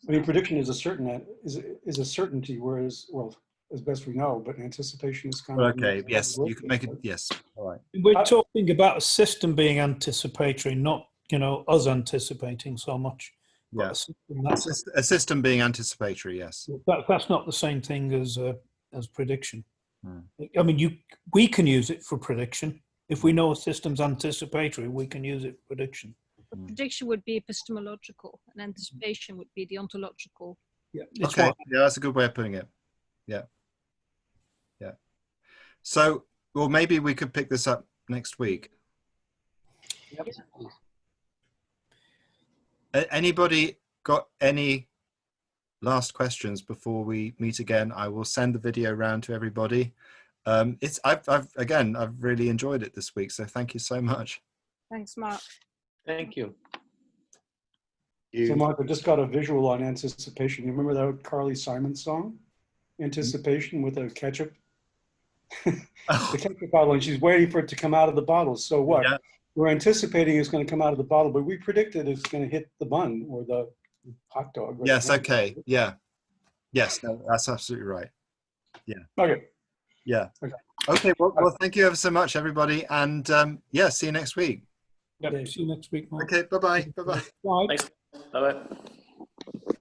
B: I mean, prediction is a certain is is a certainty, whereas well, as best we know, but anticipation is kind of
A: Okay. Yes, you can make it. Yes. All right.
E: We're
B: Uh,
E: talking about a system being anticipatory, not you know us anticipating so much. but
A: Yeah.
E: a system
A: A
E: that's,
A: a system being anticipatory. Yes.
E: that, that's not the same thing as uh, as prediction.
A: Hmm.
E: I mean, you we can use it for prediction. If we know a system's anticipatory, we can use it for prediction.
F: The
A: Mm.
F: prediction would be epistemological, and anticipation would be deontological.
E: Yeah.
A: Okay.
E: what-
A: Yeah, that's a good way of putting it. Yeah. Yeah. So, well, maybe we could pick this up next week. A- Anybody got any last questions before we meet again? I will send the video around to everybody. Um, it's I've, I've again I've really enjoyed it this week, so thank you so much.
F: Thanks, Mark.
D: Thank you.
B: So Mark, I just got a visual on anticipation. You remember that Carly Simon song? Anticipation with a ketchup, the ketchup bottle, and she's waiting for it to come out of the bottle. So what?
A: Yeah.
B: We're anticipating it's going to come out of the bottle, but we predicted it's going to hit the bun or the hot dog. or the
A: Yes.
B: hamburger.
A: Okay. Yeah. Yes. No, that's absolutely right. Yeah.
B: Okay.
A: Yeah.
B: Okay.
A: Okay. Well, well, thank you ever so much, everybody, and um, yeah, see you next week.
E: Yep. See you next week. Mark.
A: Okay. Bye-bye. Bye-bye. Bye.
I: Bye-bye.